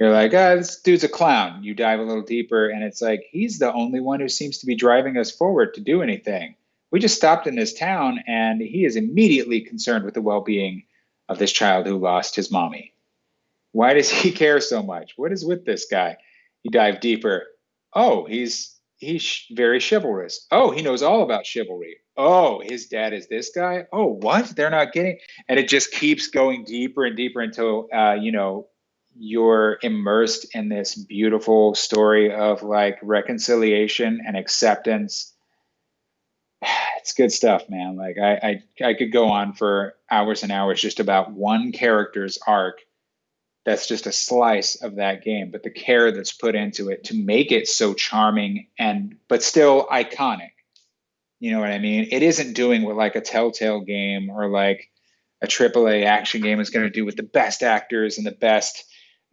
You're like, ah, this dude's a clown. You dive a little deeper, and it's like he's the only one who seems to be driving us forward to do anything. We just stopped in this town, and he is immediately concerned with the well-being of this child who lost his mommy. Why does he care so much? What is with this guy? You dive deeper. Oh, he's he's very chivalrous. Oh, he knows all about chivalry. Oh, his dad is this guy. Oh, what? They're not getting, and it just keeps going deeper and deeper until uh, you know you're immersed in this beautiful story of like reconciliation and acceptance. It's good stuff, man. Like I, I, I could go on for hours and hours just about one character's arc. That's just a slice of that game, but the care that's put into it to make it so charming and but still iconic. You know what I mean? It isn't doing what like a Telltale game or like a AAA action game is going to do with the best actors and the best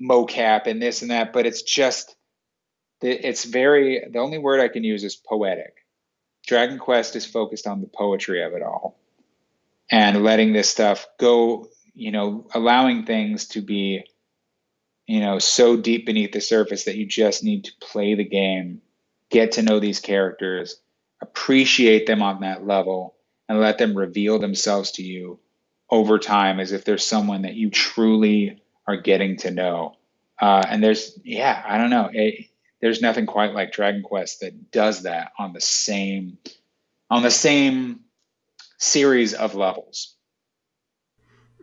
mocap and this and that, but it's just it's very the only word I can use is poetic. Dragon Quest is focused on the poetry of it all and letting this stuff go, you know, allowing things to be, you know, so deep beneath the surface that you just need to play the game, get to know these characters, appreciate them on that level, and let them reveal themselves to you over time as if there's someone that you truly are getting to know. Uh, and there's, yeah, I don't know. It, there's nothing quite like Dragon Quest that does that on the same, on the same series of levels.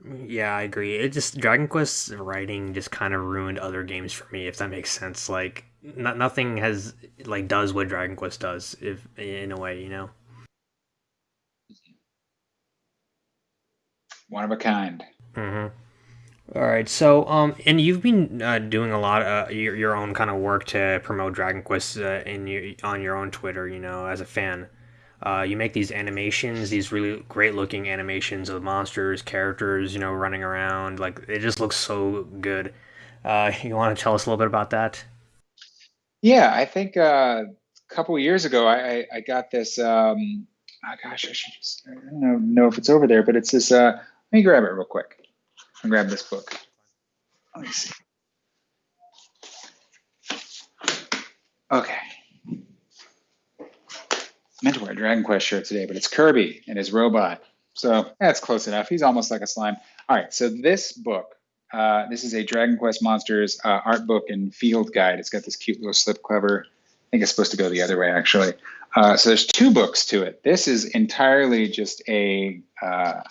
Yeah, I agree. It just Dragon Quest's writing just kind of ruined other games for me, if that makes sense. Like, not, nothing has like does what Dragon Quest does, if in a way, you know. One of a kind. Mm-hmm. All right, so um, and you've been uh, doing a lot of uh, your, your own kind of work to promote Dragon Quest uh, in your, on your own Twitter. You know, as a fan, uh, you make these animations, these really great looking animations of monsters, characters, you know, running around. Like it just looks so good. Uh, you want to tell us a little bit about that? Yeah, I think uh, a couple years ago, I, I, got this. Um, oh gosh, I should just I don't know if it's over there, but it's this. Uh, let me grab it real quick and grab this book. Let me see. Okay. Meant to wear a Dragon Quest shirt today, but it's Kirby and his robot. So that's close enough. He's almost like a slime. All right. So this book, uh, this is a Dragon Quest Monsters uh, art book and field guide. It's got this cute little slip cover. I think it's supposed to go the other way, actually. Uh, so there's two books to it. This is entirely just a uh,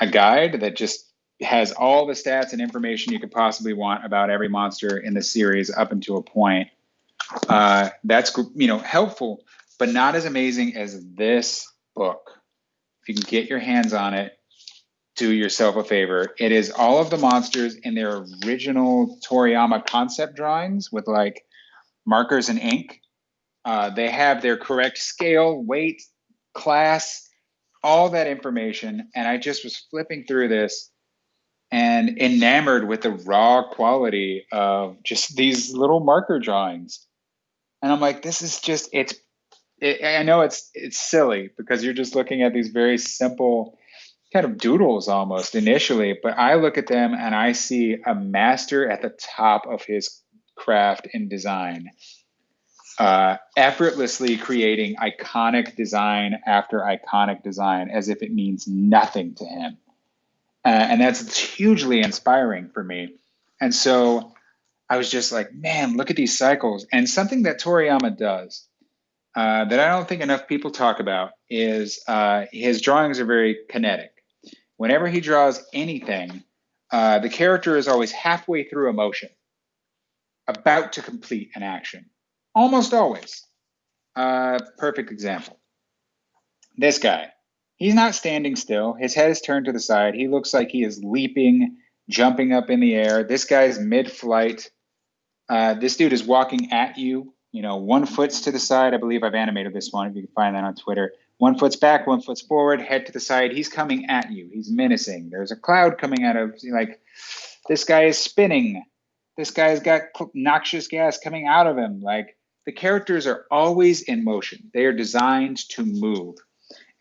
a guide that just has all the stats and information you could possibly want about every monster in the series up until a point. Uh, that's you know helpful, but not as amazing as this book. If you can get your hands on it, do yourself a favor. It is all of the monsters in their original Toriyama concept drawings with like markers and ink. Uh, they have their correct scale, weight, class, all that information. And I just was flipping through this and enamored with the raw quality of just these little marker drawings. And I'm like, this is just, it's, it, I know it's, it's silly because you're just looking at these very simple kind of doodles almost initially, but I look at them and I see a master at the top of his craft in design uh, effortlessly creating iconic design after iconic design as if it means nothing to him. Uh, and that's hugely inspiring for me. And so I was just like, man, look at these cycles. And something that Toriyama does uh, that I don't think enough people talk about is uh, his drawings are very kinetic. Whenever he draws anything, uh, the character is always halfway through a motion, about to complete an action Almost always. Uh, perfect example. This guy. He's not standing still. His head is turned to the side. He looks like he is leaping, jumping up in the air. This guy's mid flight. Uh, this dude is walking at you. You know, one foot's to the side. I believe I've animated this one. If you can find that on Twitter. one foot's back, one foot's forward, head to the side. He's coming at you. He's menacing. There's a cloud coming out of like this guy is spinning. This guy's got noxious gas coming out of him. Like the characters are always in motion. They are designed to move.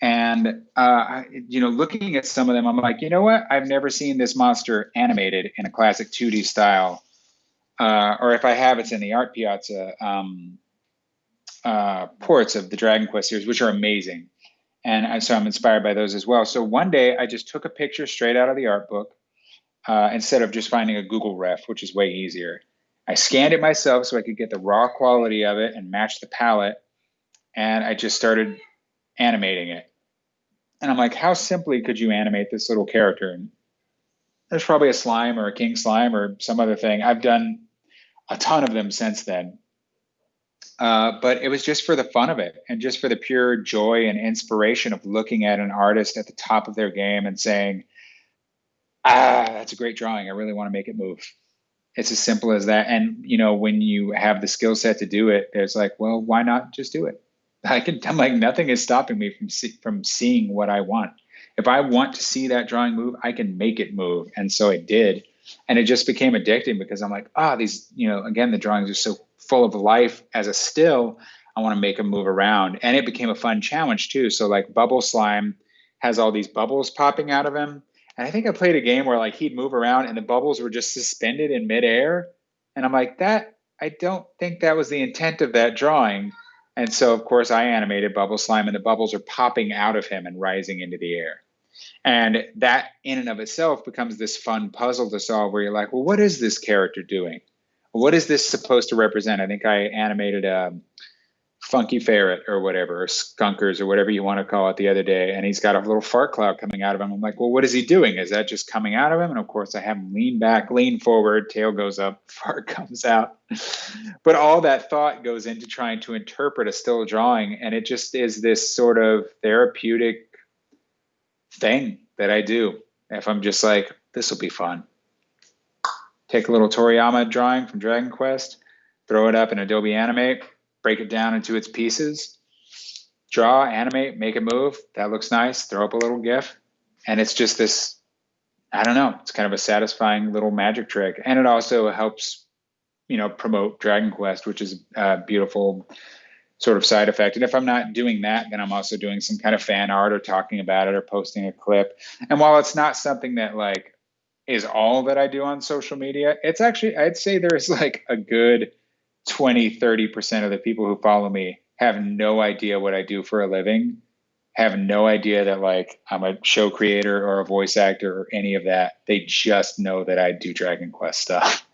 And uh, you know, looking at some of them, I'm like, you know what? I've never seen this monster animated in a classic 2D style. Uh, or if I have, it's in the ArtePiazza um, uh, ports of the Dragon Quest series, which are amazing. And so I'm inspired by those as well. So one day I just took a picture straight out of the art book uh, instead of just finding a Google ref, which is way easier. I scanned it myself so I could get the raw quality of it and match the palette. And I just started animating it. And I'm like, how simply could you animate this little character? And there's probably a slime or a king slime or some other thing. I've done a ton of them since then. Uh, but it was just for the fun of it and just for the pure joy and inspiration of looking at an artist at the top of their game and saying, ah, that's a great drawing. I really want to make it move. It's as simple as that. And, you know, when you have the skill set to do it, it's like, well, why not just do it? I can, I'm like, nothing is stopping me from, see, from seeing what I want. If I want to see that drawing move, I can make it move. And so it did. And it just became addicting because I'm like, ah, oh, these, you know, again, the drawings are so full of life as a still. I want to make them move around. And it became a fun challenge too. So like bubble slime has all these bubbles popping out of him. And I think I played a game where like he'd move around and the bubbles were just suspended in midair. And I'm like, that I don't think that was the intent of that drawing. And so of course I animated bubble slime and the bubbles are popping out of him and rising into the air. And that in and of itself becomes this fun puzzle to solve where you're like, well, what is this character doing? what is this supposed to represent? I think I animated a funky ferret or whatever, or skunkers or whatever you want to call it the other day, and he's got a little fart cloud coming out of him. I'm like, well, what is he doing? Is that just coming out of him? And of course, I have him lean back, lean forward, tail goes up, fart comes out. but all that thought goes into trying to interpret a still drawing, and it just is this sort of therapeutic thing that I do. If I'm just like, this will be fun take a little Toriyama drawing from Dragon Quest, throw it up in Adobe Animate, break it down into its pieces, draw, animate, make it move. That looks nice. Throw up a little GIF. And it's just this, I don't know, it's kind of a satisfying little magic trick. And it also helps, you know, promote Dragon Quest, which is a beautiful sort of side effect. And if I'm not doing that, then I'm also doing some kind of fan art or talking about it or posting a clip. And while it's not something that like is all that I do on social media, it's actually, I'd say there's like a good 20, 30% of the people who follow me have no idea what I do for a living, have no idea that like I'm a show creator or a voice actor or any of that. They just know that I do Dragon Quest stuff.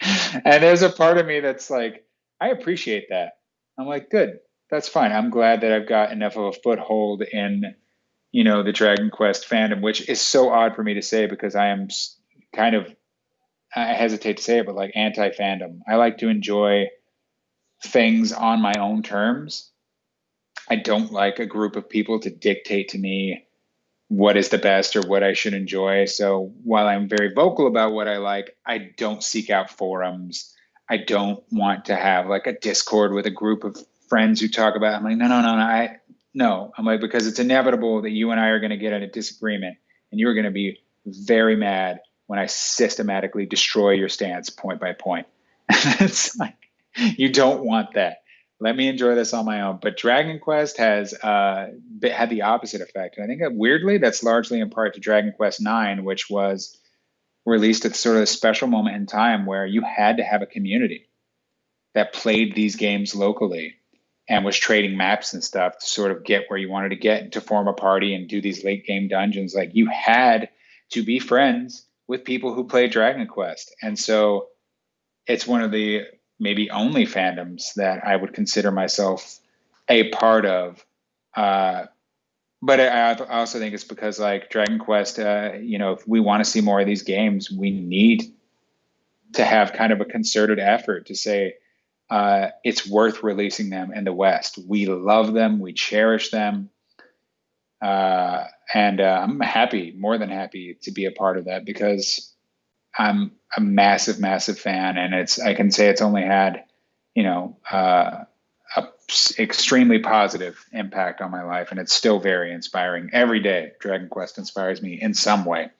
and there's a part of me that's like, I appreciate that. I'm like, good, that's fine. I'm glad that I've got enough of a foothold in you know the Dragon Quest fandom, which is so odd for me to say because I am kind of I hesitate to say it, but like anti fandom. I like to enjoy things on my own terms. I don't like a group of people to dictate to me what is the best or what I should enjoy. So while I'm very vocal about what I like, I don't seek out forums. I don't want to have like a Discord with a group of friends who talk about. It. I'm like, no, no, no, no. I no, I'm like, because it's inevitable that you and I are going to get in a disagreement and you're going to be very mad when I systematically destroy your stance point by point. it's like, you don't want that. Let me enjoy this on my own. But Dragon Quest has uh, had the opposite effect. And I think weirdly, that's largely in part to Dragon Quest IX, which was released at sort of a special moment in time where you had to have a community that played these games locally and was trading maps and stuff to sort of get where you wanted to get to form a party and do these late game dungeons. Like you had to be friends with people who play Dragon Quest. And so it's one of the maybe only fandoms that I would consider myself a part of. Uh, but I also think it's because like Dragon Quest, uh, you know, if we want to see more of these games, we need to have kind of a concerted effort to say, uh, it's worth releasing them in the West. We love them, we cherish them, uh, and uh, I'm happy, more than happy, to be a part of that because I'm a massive, massive fan, and it's I can say it's only had, you know, uh, extremely positive impact on my life, and it's still very inspiring. Every day, Dragon Quest inspires me in some way.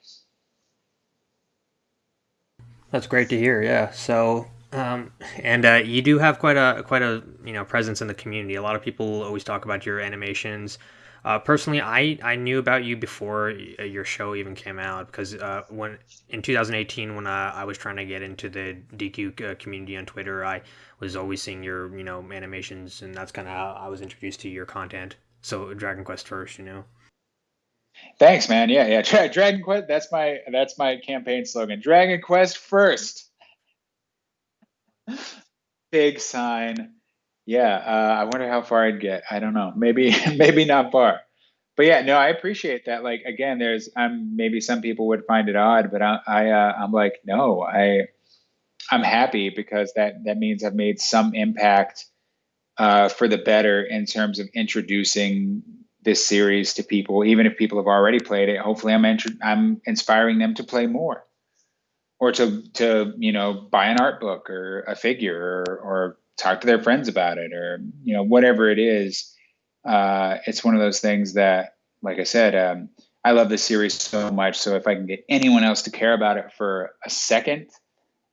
That's great to hear. Yeah. So, um, and uh, you do have quite a quite a you know presence in the community. A lot of people always talk about your animations. Uh, personally, I, I knew about you before your show even came out because uh, when in 2018 when uh, I was trying to get into the DQ uh, community on Twitter, I was always seeing your you know animations, and that's kind of how I was introduced to your content. So Dragon Quest first, you know. Thanks, man. Yeah, yeah. Dra- Dragon Quest. That's my that's my campaign slogan. Dragon Quest first. Big sign. Yeah. Uh, I wonder how far I'd get. I don't know. Maybe maybe not far. But yeah, no, I appreciate that. Like again, there's um maybe some people would find it odd, but I I uh, I'm like no, I I'm happy because that that means I've made some impact uh, for the better in terms of introducing this series to people, even if people have already played it. Hopefully, I'm I'm inspiring them to play more, or to to you know buy an art book or a figure, or, or talk to their friends about it, or you know whatever it is. Uh, it's one of those things that, like I said, um, I love this series so much. So if I can get anyone else to care about it for a second,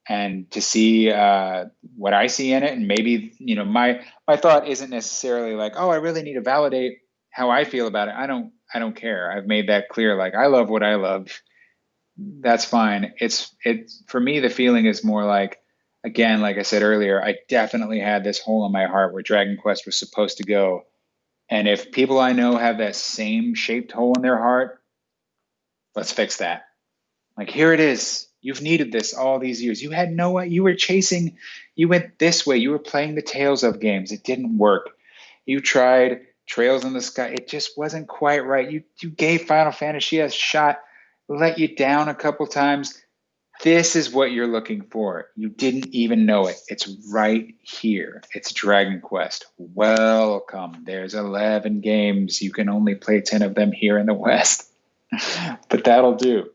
and to see uh, what I see in it, and maybe you know my my thought isn't necessarily like, oh, I really need to validate how I feel about it. I don't I don't care. I've made that clear. Like I love what I love. That's fine. It's it for me. The feeling is more like again, like I said earlier, I definitely had this hole in my heart where Dragon Quest was supposed to go. And if people I know have that same shaped hole in their heart, let's fix that. Like here it is. You've needed this all these years. You had no you were chasing, you went this way. You were playing the Tales of games. It didn't work. You tried Trails in the Sky. It just wasn't quite right. You you gave Final Fantasy a shot, let you down a couple times. This is what you're looking for. You didn't even know it. It's right here. It's Dragon Quest. Welcome. There's 11 games. You can only play 10 of them here in the West. but that'll do.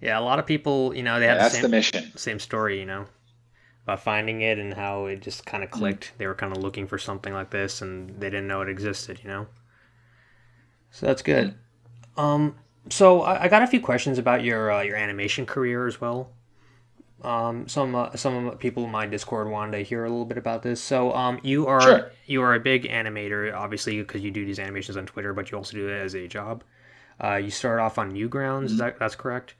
Yeah, a lot of people, you know, they have yeah, the, same, the mission. Same story, you know about finding it and how it just kind of mm. clicked. Mm-hmm. They were kind of looking for something like this and they didn't know it existed, you know? So that's good. Mm. Um, so I, I, got a few questions about your uh, your animation career as well. Um, some uh, some people in my Discord wanted to hear a little bit about this. So um, you are sure. you are a big animator, obviously, because you do these animations on Twitter, but you also do it as a job. Uh, you started off on Newgrounds, mm-hmm. is that that's correct?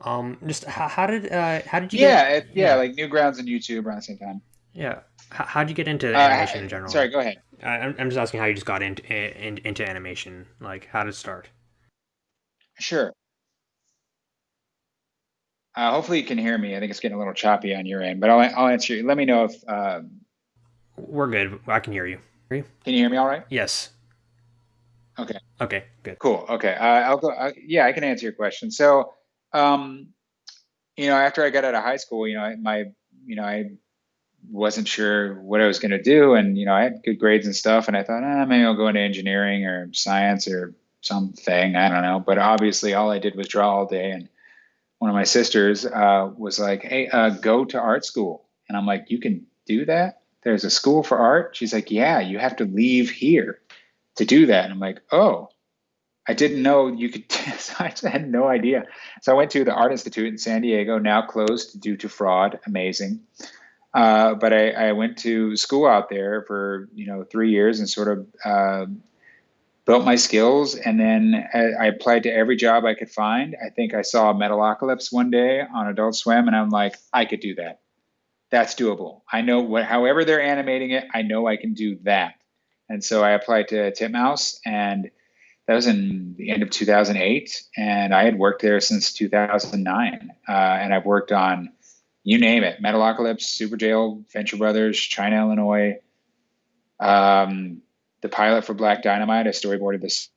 Um, just how, how did uh, how did you? Yeah, get, it, yeah, yeah, like Newgrounds and YouTube around the same time. Yeah, how how'd you get into uh, animation in general? Sorry, go ahead. I, I'm just asking how you just got into in, into animation. Like, how did it start? Sure. Uh, hopefully you can hear me. I think it's getting a little choppy on your end, but I'll I'll answer you. Let me know if um, we're good. I can hear you. Can you hear me all right? Yes. Okay. Okay. Good. Cool. Okay. Uh, I'll go. Uh, yeah, I can answer your question. So um, you know, after I got out of high school, you know, my, you know, I wasn't sure what I was going to do, and you know, I had good grades and stuff, and I thought, ah, maybe I'll go into engineering or science or something. I don't know, but obviously, all I did was draw all day, and one of my sisters uh, was like, "Hey, uh, go to art school," and I'm like, "You can do that? There's a school for art?" She's like, "Yeah, you have to leave here to do that." And I'm like, "Oh." I didn't know you could. I had no idea. So I went to the Art Institute in San Diego, now closed due to fraud. Amazing. Uh, but I, I, went to school out there for you know three years and sort of uh, built my skills. And then I, applied to every job I could find. I think I saw Metalocalypse one day on Adult Swim, and I'm like, I could do that. That's doable. I know what. However they're animating it, I know I can do that. And so I applied to Titmouse and that was in the end of 2008 and i had worked there since 2009 uh, and i've worked on you name it metalocalypse Superjail venture brothers china illinois um, the pilot for black dynamite i storyboarded this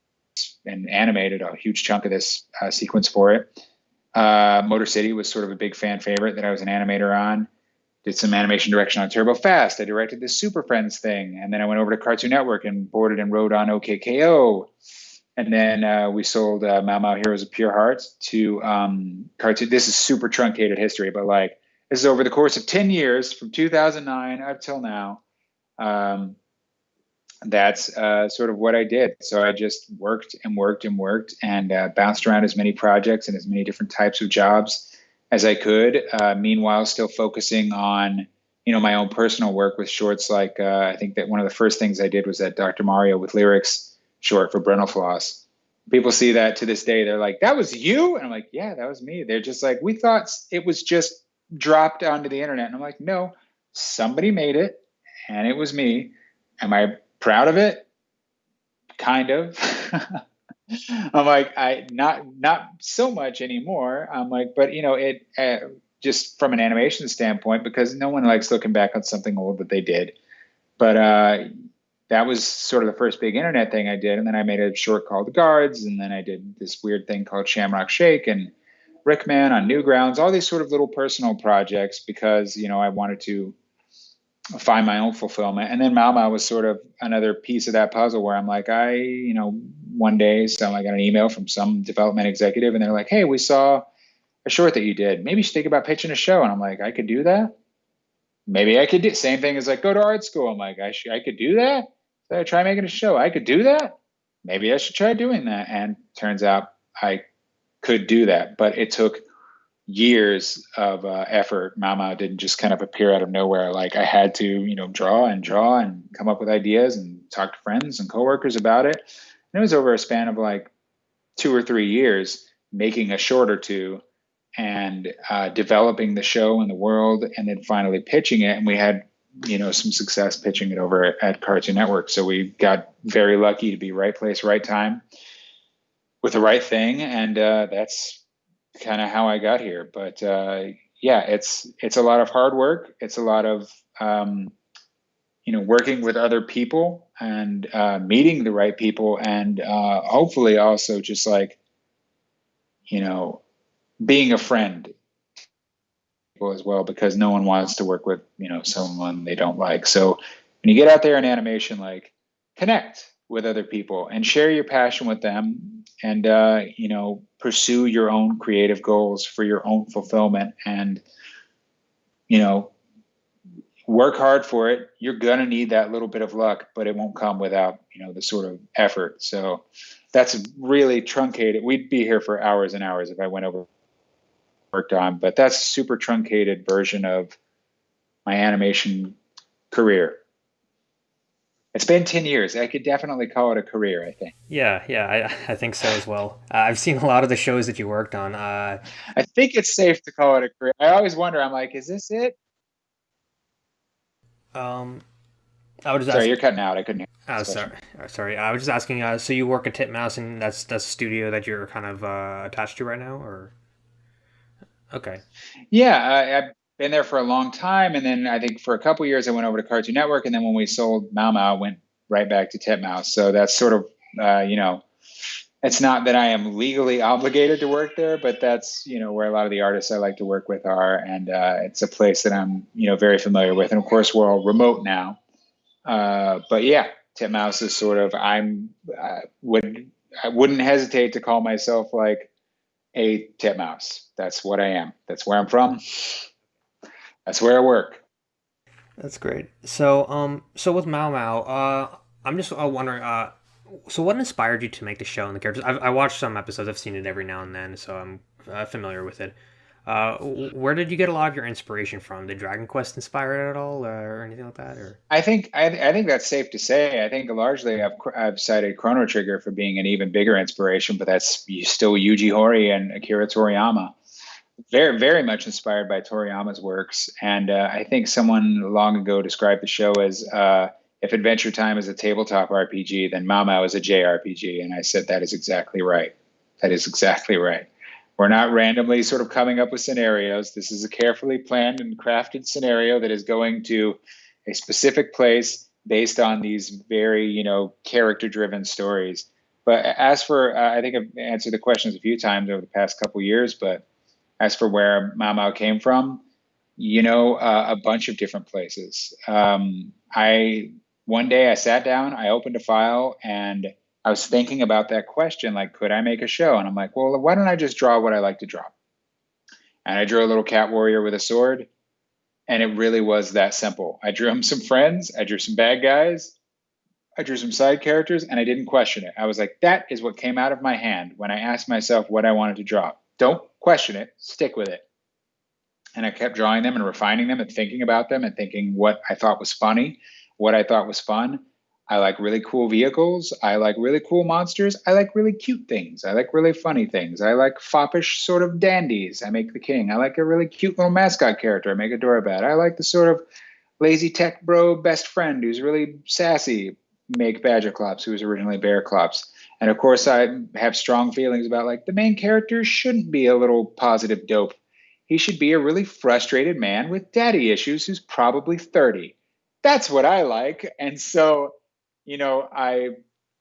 and animated a huge chunk of this uh, sequence for it. Uh, motor city was sort of a big fan favorite that i was an animator on. Did some animation direction on turbo fast. I directed the super friends thing. And then i went over to cartoon network and boarded and wrote on OK K.O and then uh, we sold uh, Mao Mao Heroes of Pure Hearts to um, cartoon. This is super truncated history, but like this is over the course of 10 years from 2009 up till now. um, that's uh, sort of what I did. So I just worked and worked and worked and uh, bounced around as many projects and as many different types of jobs as I could. Uh, meanwhile, still focusing on you know my own personal work with shorts. Like uh, I think that one of the first things I did was that Dr. Mario with lyrics short for Brentalfloss. People see that to this day. They're like, "That was you," and I'm like, "Yeah, that was me." They're just like, "We thought it was just dropped onto the internet," and I'm like, "No, somebody made it, and it was me." Am I proud of it? Kind of. I'm like, I not not so much anymore. I'm like, but you know, it uh, just from an animation standpoint, because no one likes looking back on something old that they did. But uh, that was sort of the first big internet thing I did, and then I made a short called Guards, and then I did this weird thing called Shamrock Shake and Rickman on Newgrounds, all these sort of little personal projects because you know I wanted to find my own fulfillment. And then Mao was sort of another piece of that puzzle where I'm like, I, you know, one day, so I got an email from some development executive and they're like, hey, we saw a short that you did. Maybe you should think about pitching a show. And I'm like, I could do that. Maybe I could do same thing as like go to art school. I'm like, I should, I could do that. So I try making a show. I could do that. Maybe I should try doing that. And turns out I could do that, but it took years of uh, effort. Mao didn't just kind of appear out of nowhere. Like I had to, you know, draw and draw and come up with ideas and talk to friends and coworkers about it. And it was over a span of like two or three years, making a short or two and uh, developing the show in the world, and then finally pitching it. And we had, you know, some success pitching it over at, at Cartoon Network. So we got very lucky to be right place, right time with the right thing, and uh, that's kind of how I got here. But uh, yeah, it's it's a lot of hard work. It's a lot of um, you know working with other people and uh, meeting the right people, and uh, hopefully also just like you know being a friend as well because no one wants to work with you know someone they don't like so when you get out there in animation like connect with other people and share your passion with them and uh, you know pursue your own creative goals for your own fulfillment and you know work hard for it. You're going to need that little bit of luck but it won't come without you know the sort of effort. So that's really truncated. We'd be here for hours and hours if i went over worked on but that's a super truncated version of my animation career it's been 10 years. I could definitely call it a career, I think. Yeah, yeah, I, I think so as well. Uh, I've seen a lot of the shows that you worked on. Uh, I think it's safe to call it a career. I always wonder, I'm like, is this it? Um, I was just sorry, asking, you're cutting out. I couldn't hear. Oh, sorry, uh, sorry. I was just asking. Uh, so you work at Titmouse, and that's that's a studio that you're kind of uh, attached to right now, or? Okay. Yeah, I, been there for a long time. And then I think for a couple years, I went over to Cartoon Network. And then when we sold Mao Mao, went right back to Titmouse. So that's sort of, uh, you know, it's not that I am legally obligated to work there, but that's, you know, where a lot of the artists I like to work with are. And uh, it's a place that I'm, you know, very familiar with. And of course, we're all remote now. Uh, but yeah, Titmouse is sort of, I'm, I would, I wouldn't hesitate to call myself like a Titmouse. That's what I am. That's where I'm from that's where I work. That's great. So, um, so with Mao Mao, uh, I'm just uh, wondering, uh, so what inspired you to make the show and the characters? I've, I watched some episodes. I've seen it every now and then, so I'm uh, familiar with it. Uh, where did you get a lot of your inspiration from? Did Dragon Quest inspire it at all, uh, or anything like that? Or I think I, I think that's safe to say. I think largely I've I've cited Chrono Trigger for being an even bigger inspiration, but that's still Yuji Horii and Akira Toriyama very very much inspired by Toriyama's works, and uh, I think someone long ago described the show as uh, if Adventure Time is a tabletop RPG, then Mao is a JRPG, and I said that is exactly right. That is exactly right. We're not randomly sort of coming up with scenarios. This is a carefully planned and crafted scenario that is going to a specific place based on these very, you know, character-driven stories. But as for, uh, I think I've answered the questions a few times over the past couple years, but as for where Mao Mao came from, you know, uh, a bunch of different places. Um, I one day I sat down, I opened a file, and I was thinking about that question, like, could I make a show? And I'm like, well, why don't I just draw what I like to draw? And I drew a little cat warrior with a sword. And it really was that simple. I drew him some friends, I drew some bad guys, I drew some side characters, and I didn't question it. I was like, that is what came out of my hand when I asked myself what I wanted to draw. Don't question it, stick with it. And I kept drawing them and refining them and thinking about them and thinking what I thought was funny, what I thought was fun. I like really cool vehicles. I like really cool monsters. I like really cute things. I like really funny things. I like foppish sort of dandies. I make the king. I like a really cute little mascot character. I make Adorabat. I like the sort of lazy tech bro best friend who's really sassy. Make Badgerclops, who was originally Bearclops. And of course, I have strong feelings about like the main character shouldn't be a little positive dope. He should be a really frustrated man with daddy issues who's probably 30. That's what I like. And so you know, I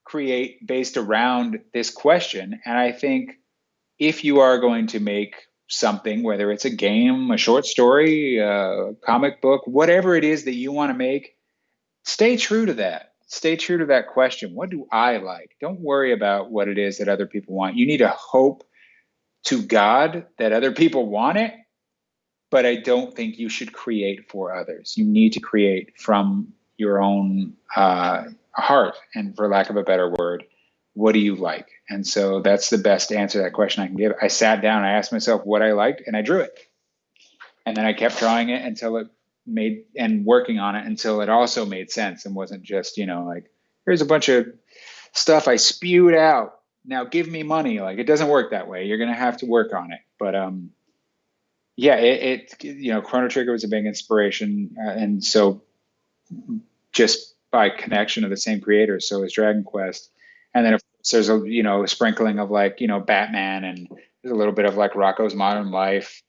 create based around this question. And I think if you are going to make something, whether it's a game, a short story, a comic book, whatever it is that you want to make, stay true to that. Stay true to that question. What do I like? Don't worry about what it is that other people want. You need to hope to God that other people want it, but I don't think you should create for others. You need to create from your own uh, heart and for lack of a better word what do you like and so that's the best answer to that question i can give i sat down i asked myself what i liked and i drew it and then i kept drawing it until it made and working on it until it also made sense and wasn't just you know like here's a bunch of stuff i spewed out. Now give me money. Like it doesn't work that way. You're to have to work on it. But um yeah it, it you know chrono trigger was a big inspiration uh, and so just by connection of the same creators. So is Dragon Quest, and then of course there's a you know a sprinkling of like you know Batman and there's a little bit of like Rocko's Modern Life,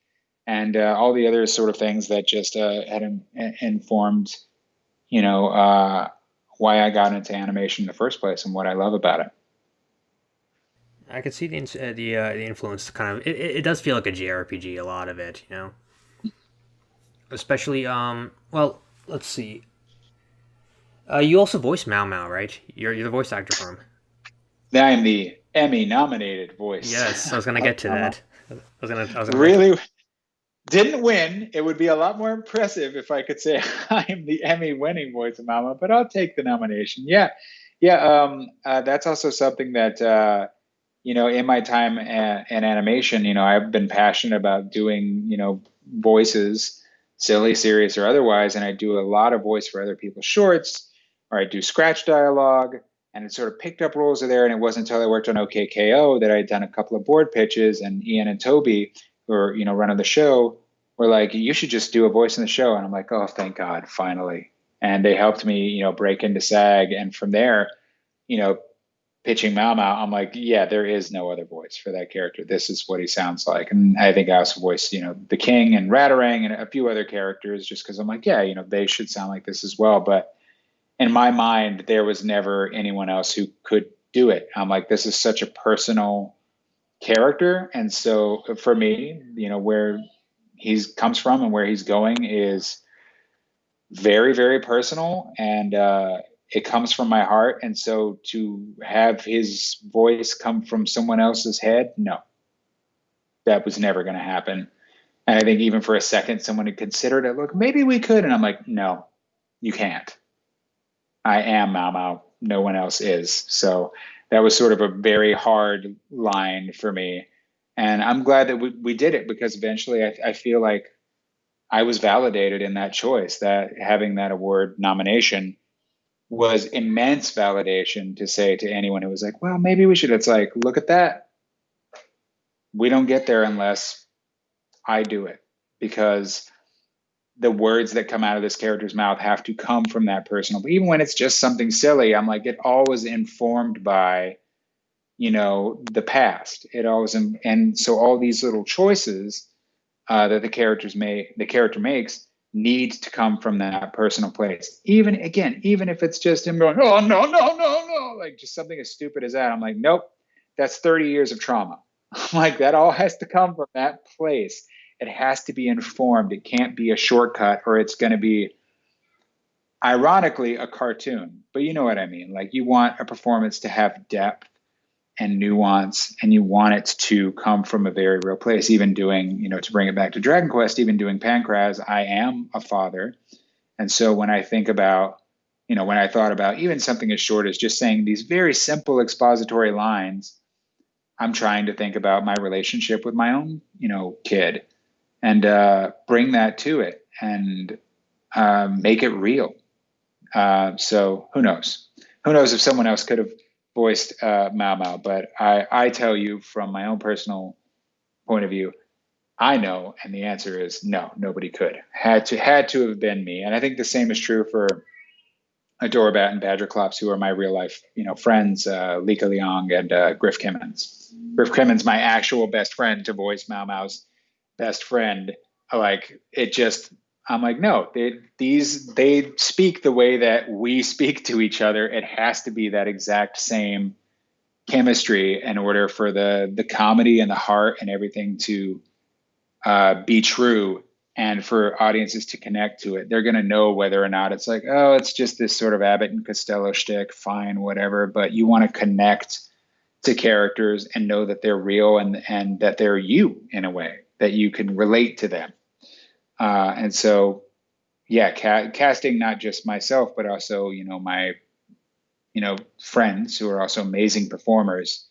and uh, all the other sort of things that just uh, had in, informed you know uh, why I got into animation in the first place and what I love about it. I can see the uh, the uh, the influence. Kind of, it, it does feel like a JRPG. A lot of it, you know, especially um. Well, let's see. Uh, you also voice Mao Mao, right? You're you're the voice actor for him. I am the Emmy nominated voice. Yes, I was gonna get to that. I was gonna. I was gonna really didn't win. It would be a lot more impressive if I could say I am the Emmy winning voice of Mao, but I'll take the nomination. Yeah, yeah. Um, uh, that's also something that uh, you know in my time a- in animation, you know, I've been passionate about doing you know voices, silly, serious, or otherwise, and I do a lot of voice for other people's shorts or I do scratch dialogue. And it sort of picked up roles there. And it wasn't until I worked on OK K.O that I had done a couple of board pitches. And Ian and Toby, are, you know, running the show, were like, you should just do a voice in the show. And I'm like, oh, thank God, finally. And they helped me, you know, break into SAG. And from there, you know, pitching Mao Mao, I'm like, yeah, there is no other voice for that character. This is what he sounds like. And I think I also voiced, you know, the King and Ratarang and a few other characters just because I'm like, yeah, you know, they should sound like this as well. But in my mind, there was never anyone else who could do it. I'm like, this is such a personal character. And so for me, you know, where he's comes from and where he's going is very, very personal. And uh, it comes from my heart. And so to have his voice come from someone else's head, no, that was never going to happen. And I think even for a second, someone had considered it. Look, maybe we could. And I'm like, no, you can't. I am Mao Mao. No one else is. So that was sort of a very hard line for me. And I'm glad that we, we did it because eventually I, I feel like I was validated in that choice, that having that award nomination was immense validation to say to anyone who was like, well, maybe we should. It's like, look at that. We don't get there unless I do it because the words that come out of this character's mouth have to come from that personal. But even when it's just something silly, I'm like, it always informed by, you know, the past. It always, and so all these little choices uh, that the characters make, the character makes, need to come from that personal place. Even again, even if it's just him going, oh no, no, no, no, like just something as stupid as that. I'm like, nope, that's 30 years of trauma. I'm like, that all has to come from that place it has to be informed. It can't be a shortcut or it's going to be, ironically, a cartoon. But you know what I mean. Like you want a performance to have depth and nuance and you want it to come from a very real place even doing you know to bring it back to dragon quest even doing pankraz i am a father and so when i think about you know when i thought about even something as short as just saying these very simple expository lines i'm trying to think about my relationship with my own you know kid and uh, bring that to it and uh, make it real uh, so who knows who knows if someone else could have voiced uh, Mao Mao, but I, I tell you from my own personal point of view, I know, and the answer is no, nobody could. Had to had to have been me, and I think the same is true for Adorabat and Badgerclops, who are my real life, you know, friends, uh, Lika Leong and uh, Griff Kimmins. Griff Kimmins, my actual best friend, to voice Mao Mao's best friend. Like it just I'm like, no, they, these they speak the way that we speak to each other. It has to be that exact same chemistry in order for the the comedy and the heart and everything to uh, be true and for audiences to connect to it. They're going to know whether or not it's like, oh, it's just this sort of Abbott and Costello shtick, fine, whatever. But you want to connect to characters and know that they're real and and that they're you in a way that you can relate to them uh, and so, yeah, ca- casting not just myself, but also you know my you know friends who are also amazing performers.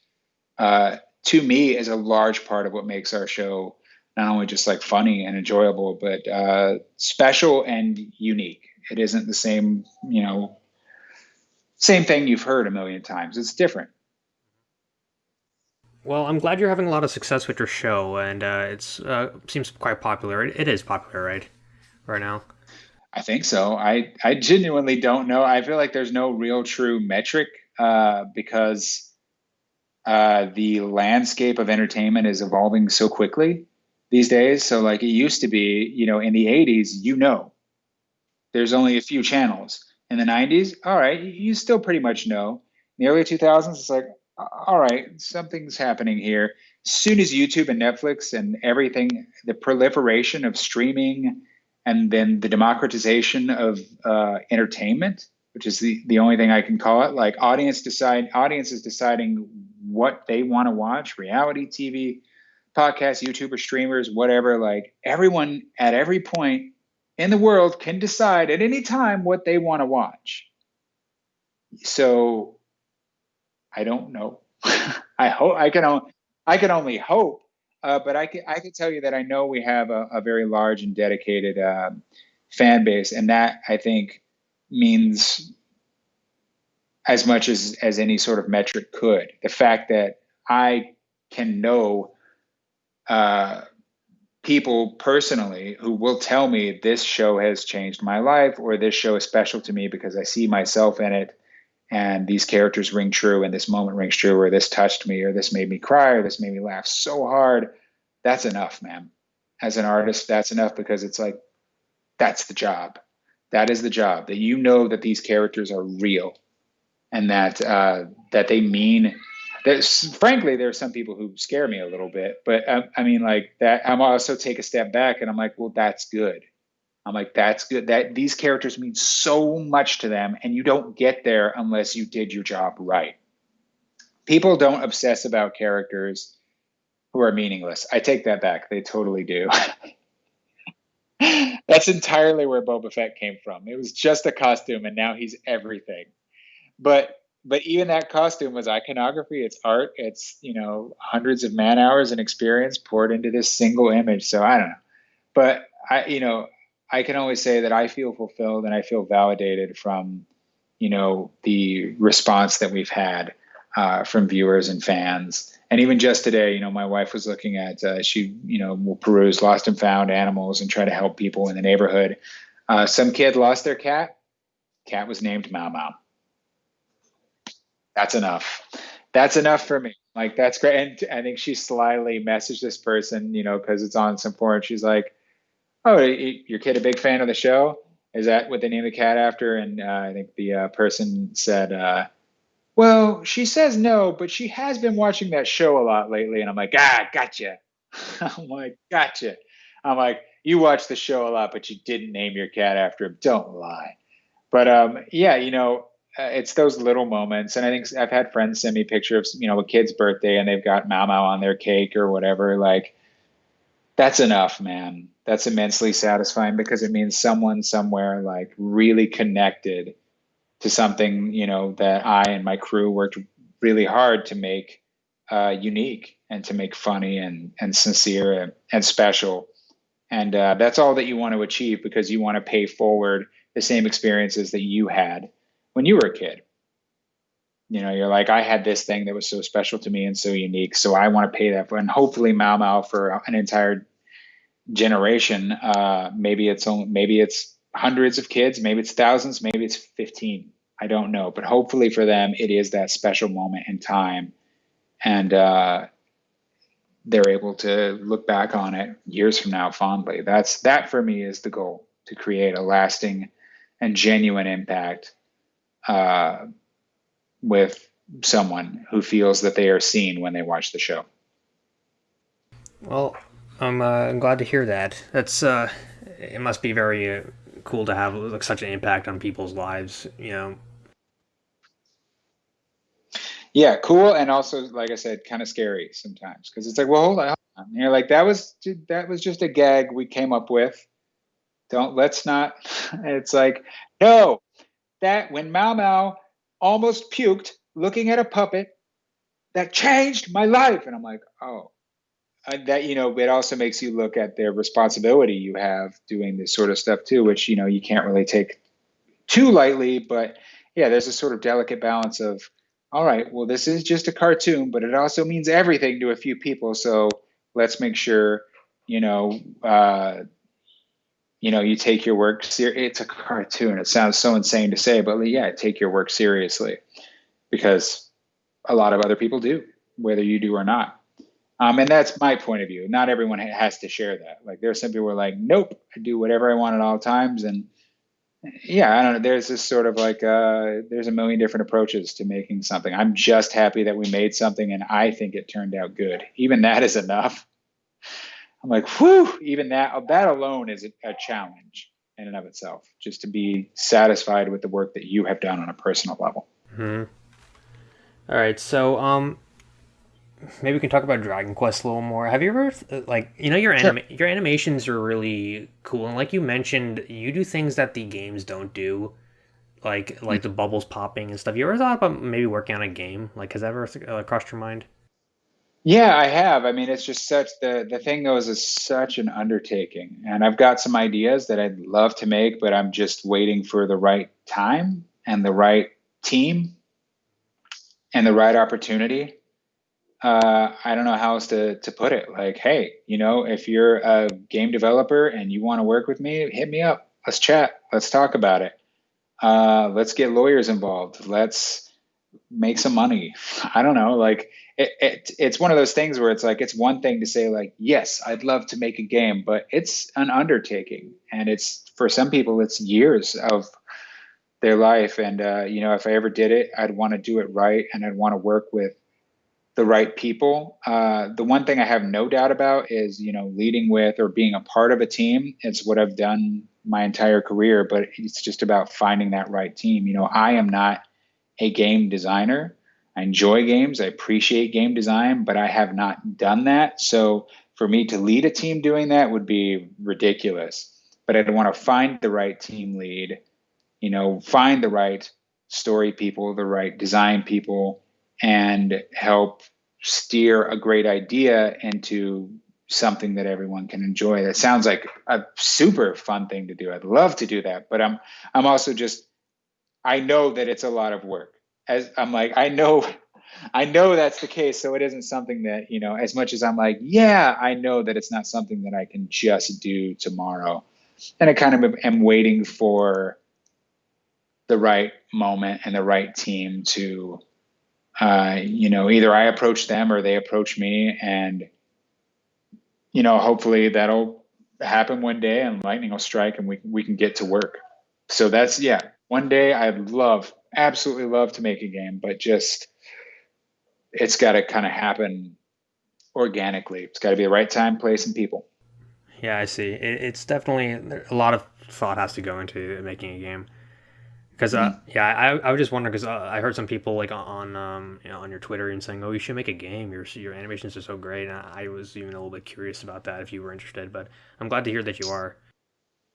Uh, to me, is a large part of what makes our show not only just like funny and enjoyable, but uh, special and unique. It isn't the same, you know, same thing you've heard a million times. It's different. Well, I'm glad you're having a lot of success with your show, and uh, it uh, seems quite popular. It, it is popular, right, right now. I think so. I I genuinely don't know. I feel like there's no real true metric uh, because uh, the landscape of entertainment is evolving so quickly these days. So like it used to be, you know, in the '80s, you know, there's only a few channels. In the '90s, all right, you still pretty much know. In the early 2000s, it's like, all right, something's happening here. Soon as YouTube and Netflix and everything, the proliferation of streaming and then the democratization of uh, entertainment, which is the, the only thing I can call it, like audience decide audiences deciding what they want to watch, reality TV, podcasts, YouTubers, streamers, whatever, like everyone at every point in the world can decide at any time what they want to watch. So I don't know. I hope I can. only I can only hope. Uh, but I can I can tell you that I know we have a, a very large and dedicated um, fan base, and that I think means as much as as any sort of metric could. The fact that I can know uh, people personally who will tell me this show has changed my life, or this show is special to me because I see myself in it and these characters ring true and this moment rings true or this touched me or this made me cry or this made me laugh so hard that's enough man. As an artist that's enough because it's like that's the job. That is the job that you know that these characters are real and that uh, that they mean that frankly there are some people who scare me a little bit but I, I mean like that i'm also take a step back and i'm like well that's good I'm like, that's good. That these characters mean so much to them, and you don't get there unless you did your job right. People don't obsess about characters who are meaningless. I take that back. They totally do. that's entirely where Boba Fett came from. It was just a costume, and now he's everything. But but even that costume was iconography. It's art. It's you know hundreds of man hours and experience poured into this single image. So I don't know, but I you know I can always say that I feel fulfilled and I feel validated from, you know, the response that we've had uh, from viewers and fans. And even just today, you know, my wife was looking at, uh, she, you know, will peruse lost and found animals and try to help people in the neighborhood. Uh, some kid lost their cat. Cat was named Mao Mao. That's enough. That's enough for me. Like, that's great. And I think she slyly messaged this person, you know, because it's on some forum. She's like, oh, your kid a big fan of the show? Is that what they named the cat after? And uh, I think the uh, person said, uh, well, she says no, but she has been watching that show a lot lately. And I'm like, ah, gotcha. I'm like, gotcha. I'm like, you watch the show a lot, but you didn't name your cat after him. Don't lie. But um, yeah, you know, uh, it's those little moments. And I think I've had friends send me pictures of, you know, a kid's birthday and they've got Mao Mao on their cake or whatever. Like, that's enough, man. That's immensely satisfying because it means someone somewhere like really connected to something, you know, that I and my crew worked really hard to make uh, unique and to make funny and, and sincere and, and special. And uh, that's all that you want to achieve because you want to pay forward the same experiences that you had when you were a kid. You know, you're like, I had this thing that was so special to me and so unique. So I want to pay that for, and hopefully Mao Mao for an entire generation. Uh, maybe it's only, maybe it's hundreds of kids, maybe it's thousands, maybe it's 15. I don't know, but hopefully for them, it is that special moment in time. And, uh, they're able to look back on it years from now fondly. That's that for me is the goal to create a lasting and genuine impact uh, with someone who feels that they are seen when they watch the show. Well, I'm, uh, glad to hear that. That's uh, it must be very uh, cool to have like such an impact on people's lives. You know. Yeah, cool, and also, like I said, kind of scary sometimes because it's like, well, hold on, hold on. you're like, that was that was just a gag we came up with. Don't let's not. It's like, no, that when Mao Mau almost puked looking at a puppet, that changed my life. And I'm like, oh, that you know, it also makes you look at the responsibility you have doing this sort of stuff too, which you know you can't really take too lightly. But yeah, there's a sort of delicate balance of, all right, well, this is just a cartoon, but it also means everything to a few people. So let's make sure, you know, uh, you know, you take your work it's a cartoon. It sounds so insane to say, but yeah, take your work seriously because a lot of other people do, whether you do or not. Um, and that's my point of view. Not everyone has to share that. Like there's some people who are like, nope, I do whatever I want at all times. And yeah, I don't know. There's this sort of like, uh, there's a million different approaches to making something. I'm just happy that we made something and I think it turned out good. Even that is enough. I'm like, whew, even that that alone is a, a challenge in and of itself, just to be satisfied with the work that you have done on a personal level. Hmm. All right, so um, maybe we can talk about Dragon Quest a little more. Have you ever like you know your anima- sure. your animations are really cool, and like you mentioned, you do things that the games don't do, like like mm-hmm. the bubbles popping and stuff. You ever thought about maybe working on a game? Like, has that ever uh, crossed your mind? Yeah, I have. I mean, it's just such the the thing though is such an undertaking, and I've got some ideas that I'd love to make, but I'm just waiting for the right time and the right team and the right opportunity. Uh, I don't know how else to to put it. Like, hey, you know, if you're a game developer and you want to work with me, hit me up. Let's chat. Let's talk about it. Uh, let's get lawyers involved. Let's make some money. I don't know, like it, it, it's one of those things where it's like it's one thing to say like yes i'd love to make a game but it's an undertaking. And it's for some people it's years of their life. And uh, you know if i ever did it i'd want to do it right and i'd want to work with the right people. Uh, the one thing i have no doubt about is you know leading with or being a part of a team. It's what i've done my entire career but it's just about finding that right team. You know i am not a game designer I enjoy games. I appreciate game design, but I have not done that. So for me to lead a team doing that would be ridiculous. But I'd want to find the right team lead, you know, find the right story people, the right design people, and help steer a great idea into something that everyone can enjoy. That sounds like a super fun thing to do. I'd love to do that, but I'm I'm also just I know that it's a lot of work as I'm like, I know, I know that's the case. So it isn't something that, you know, as much as I'm like, yeah, I know that it's not something that I can just do tomorrow. And I kind of am waiting for the right moment and the right team to, uh, you know, either I approach them or they approach me. And, you know, hopefully that'll happen one day and lightning will strike and we, we can get to work. So that's, yeah, one day I'd love absolutely love to make a game, but just it's got to kind of happen organically. It's got to be the right time, place, and people. Yeah, I see. It, it's definitely a lot of thought has to go into making a game. Because uh, mm-hmm. yeah, I, I was just wondering because uh, I heard some people like on um you know, on your Twitter and saying, oh, you should make a game. Your your animations are so great. And I was even a little bit curious about that if you were interested. But I'm glad to hear that you are.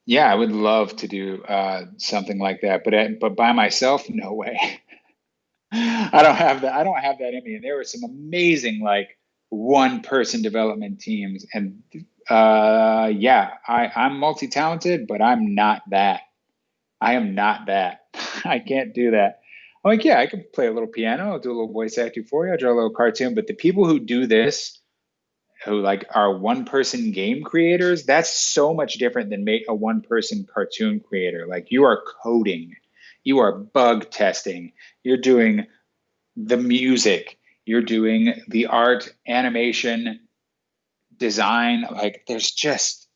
Yeah, I would love to do uh, something like that, but but by myself, no way. I don't have that. I don't have that in me. And there were some amazing like one person development teams, and uh, yeah, I I'm multi talented, but I'm not that. I am not that. I can't do that. I'm like, yeah, I can play a little piano, I'll do a little voice acting for you, I'll draw a little cartoon. But the people who do this, who like are one person game creators, that's so much different than make a one person cartoon creator. Like you are coding, you are bug testing, you're doing the music, you're doing the art, animation, design. Like there's just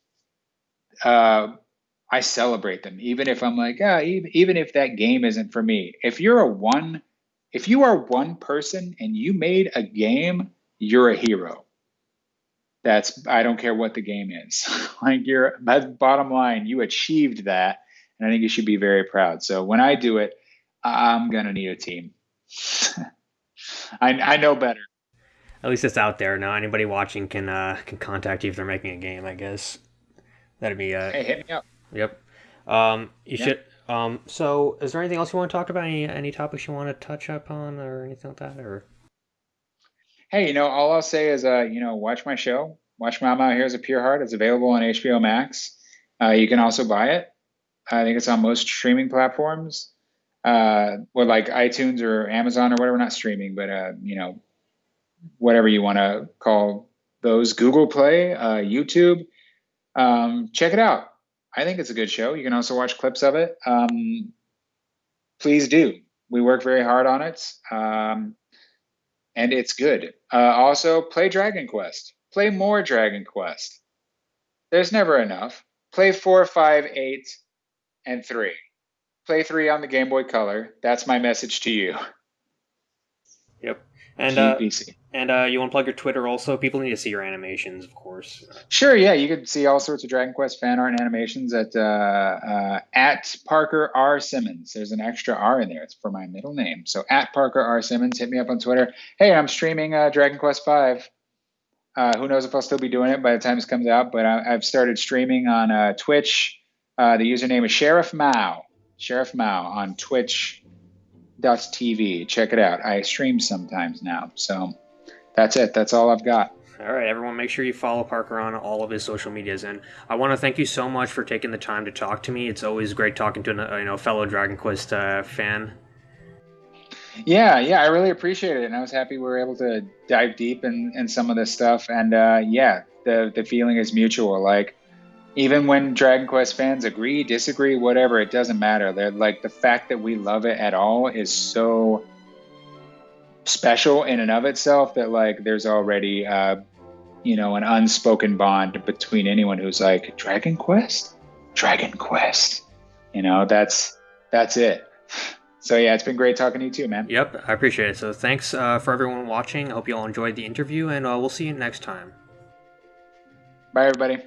uh I celebrate them, even if I'm like, ah, even, even if that game isn't for me. If you're a one, if you are one person and you made a game, you're a hero. That's I don't care what the game is. like you're bottom line. You achieved that, and I think you should be very proud. So when I do it, I'm gonna need a team. I I know better. At least it's out there now. Anybody watching can uh, can contact you if they're making a game. I guess that'd be. Uh, hey, hit me up. Yep. Um, you yep. should. Um, so, is there anything else you want to talk about? Any any topics you want to touch up on, or anything like that, or? Hey, you know, all I'll say is, uh, you know, watch my show. Watch Mao Mao Heroes of Pure Heart. It's available on HBO Max. Uh, you can also buy it. I think it's on most streaming platforms, uh, or like iTunes or Amazon or whatever. Not streaming, but uh, you know, whatever you want to call those. Google Play, uh, YouTube. Um, check it out I think it's a good show. You can also watch clips of it. Um, please do. We work very hard on it, um, and it's good. Uh, also, play Dragon Quest. Play more Dragon Quest. There's never enough. Play four, five, eight, and three. Play three on the Game Boy Color. That's my message to you. Yep. And uh, and uh, you want to plug your Twitter also? People need to see your animations, of course. Sure, yeah. You can see all sorts of Dragon Quest fan art and animations at uh, uh, at Parker R Simmons. There's an extra R in there. It's for my middle name. So at Parker R Simmons. Hit me up on Twitter. Hey, I'm streaming uh, Dragon Quest Five. Uh, who knows if I'll still be doing it by the time this comes out? But I, have started streaming on uh, Twitch. the username is Sheriff Mao. Sheriff Mao on Twitch TV. Check it out. I stream sometimes now. So that's it. That's all I've got. All right, everyone, make sure you follow Parker on all of his social medias, and I want to thank you so much for taking the time to talk to me. It's always great talking to a you know fellow Dragon Quest uh, fan. Yeah, yeah, I really appreciate it, and I was happy we were able to dive deep in, in some of this stuff. And uh, yeah, the the feeling is mutual. Like even when Dragon Quest fans agree, disagree, whatever, it doesn't matter. They're like the fact that we love it at all is so special in and of itself that like there's already uh, you know an unspoken bond between anyone who's like Dragon Quest, Dragon Quest. You know, that's that's it. So yeah, it's been great talking to you too, man. Yep, I appreciate it. So thanks uh, for everyone watching. I hope you all enjoyed the interview, and uh, we'll see you next time. Bye, everybody.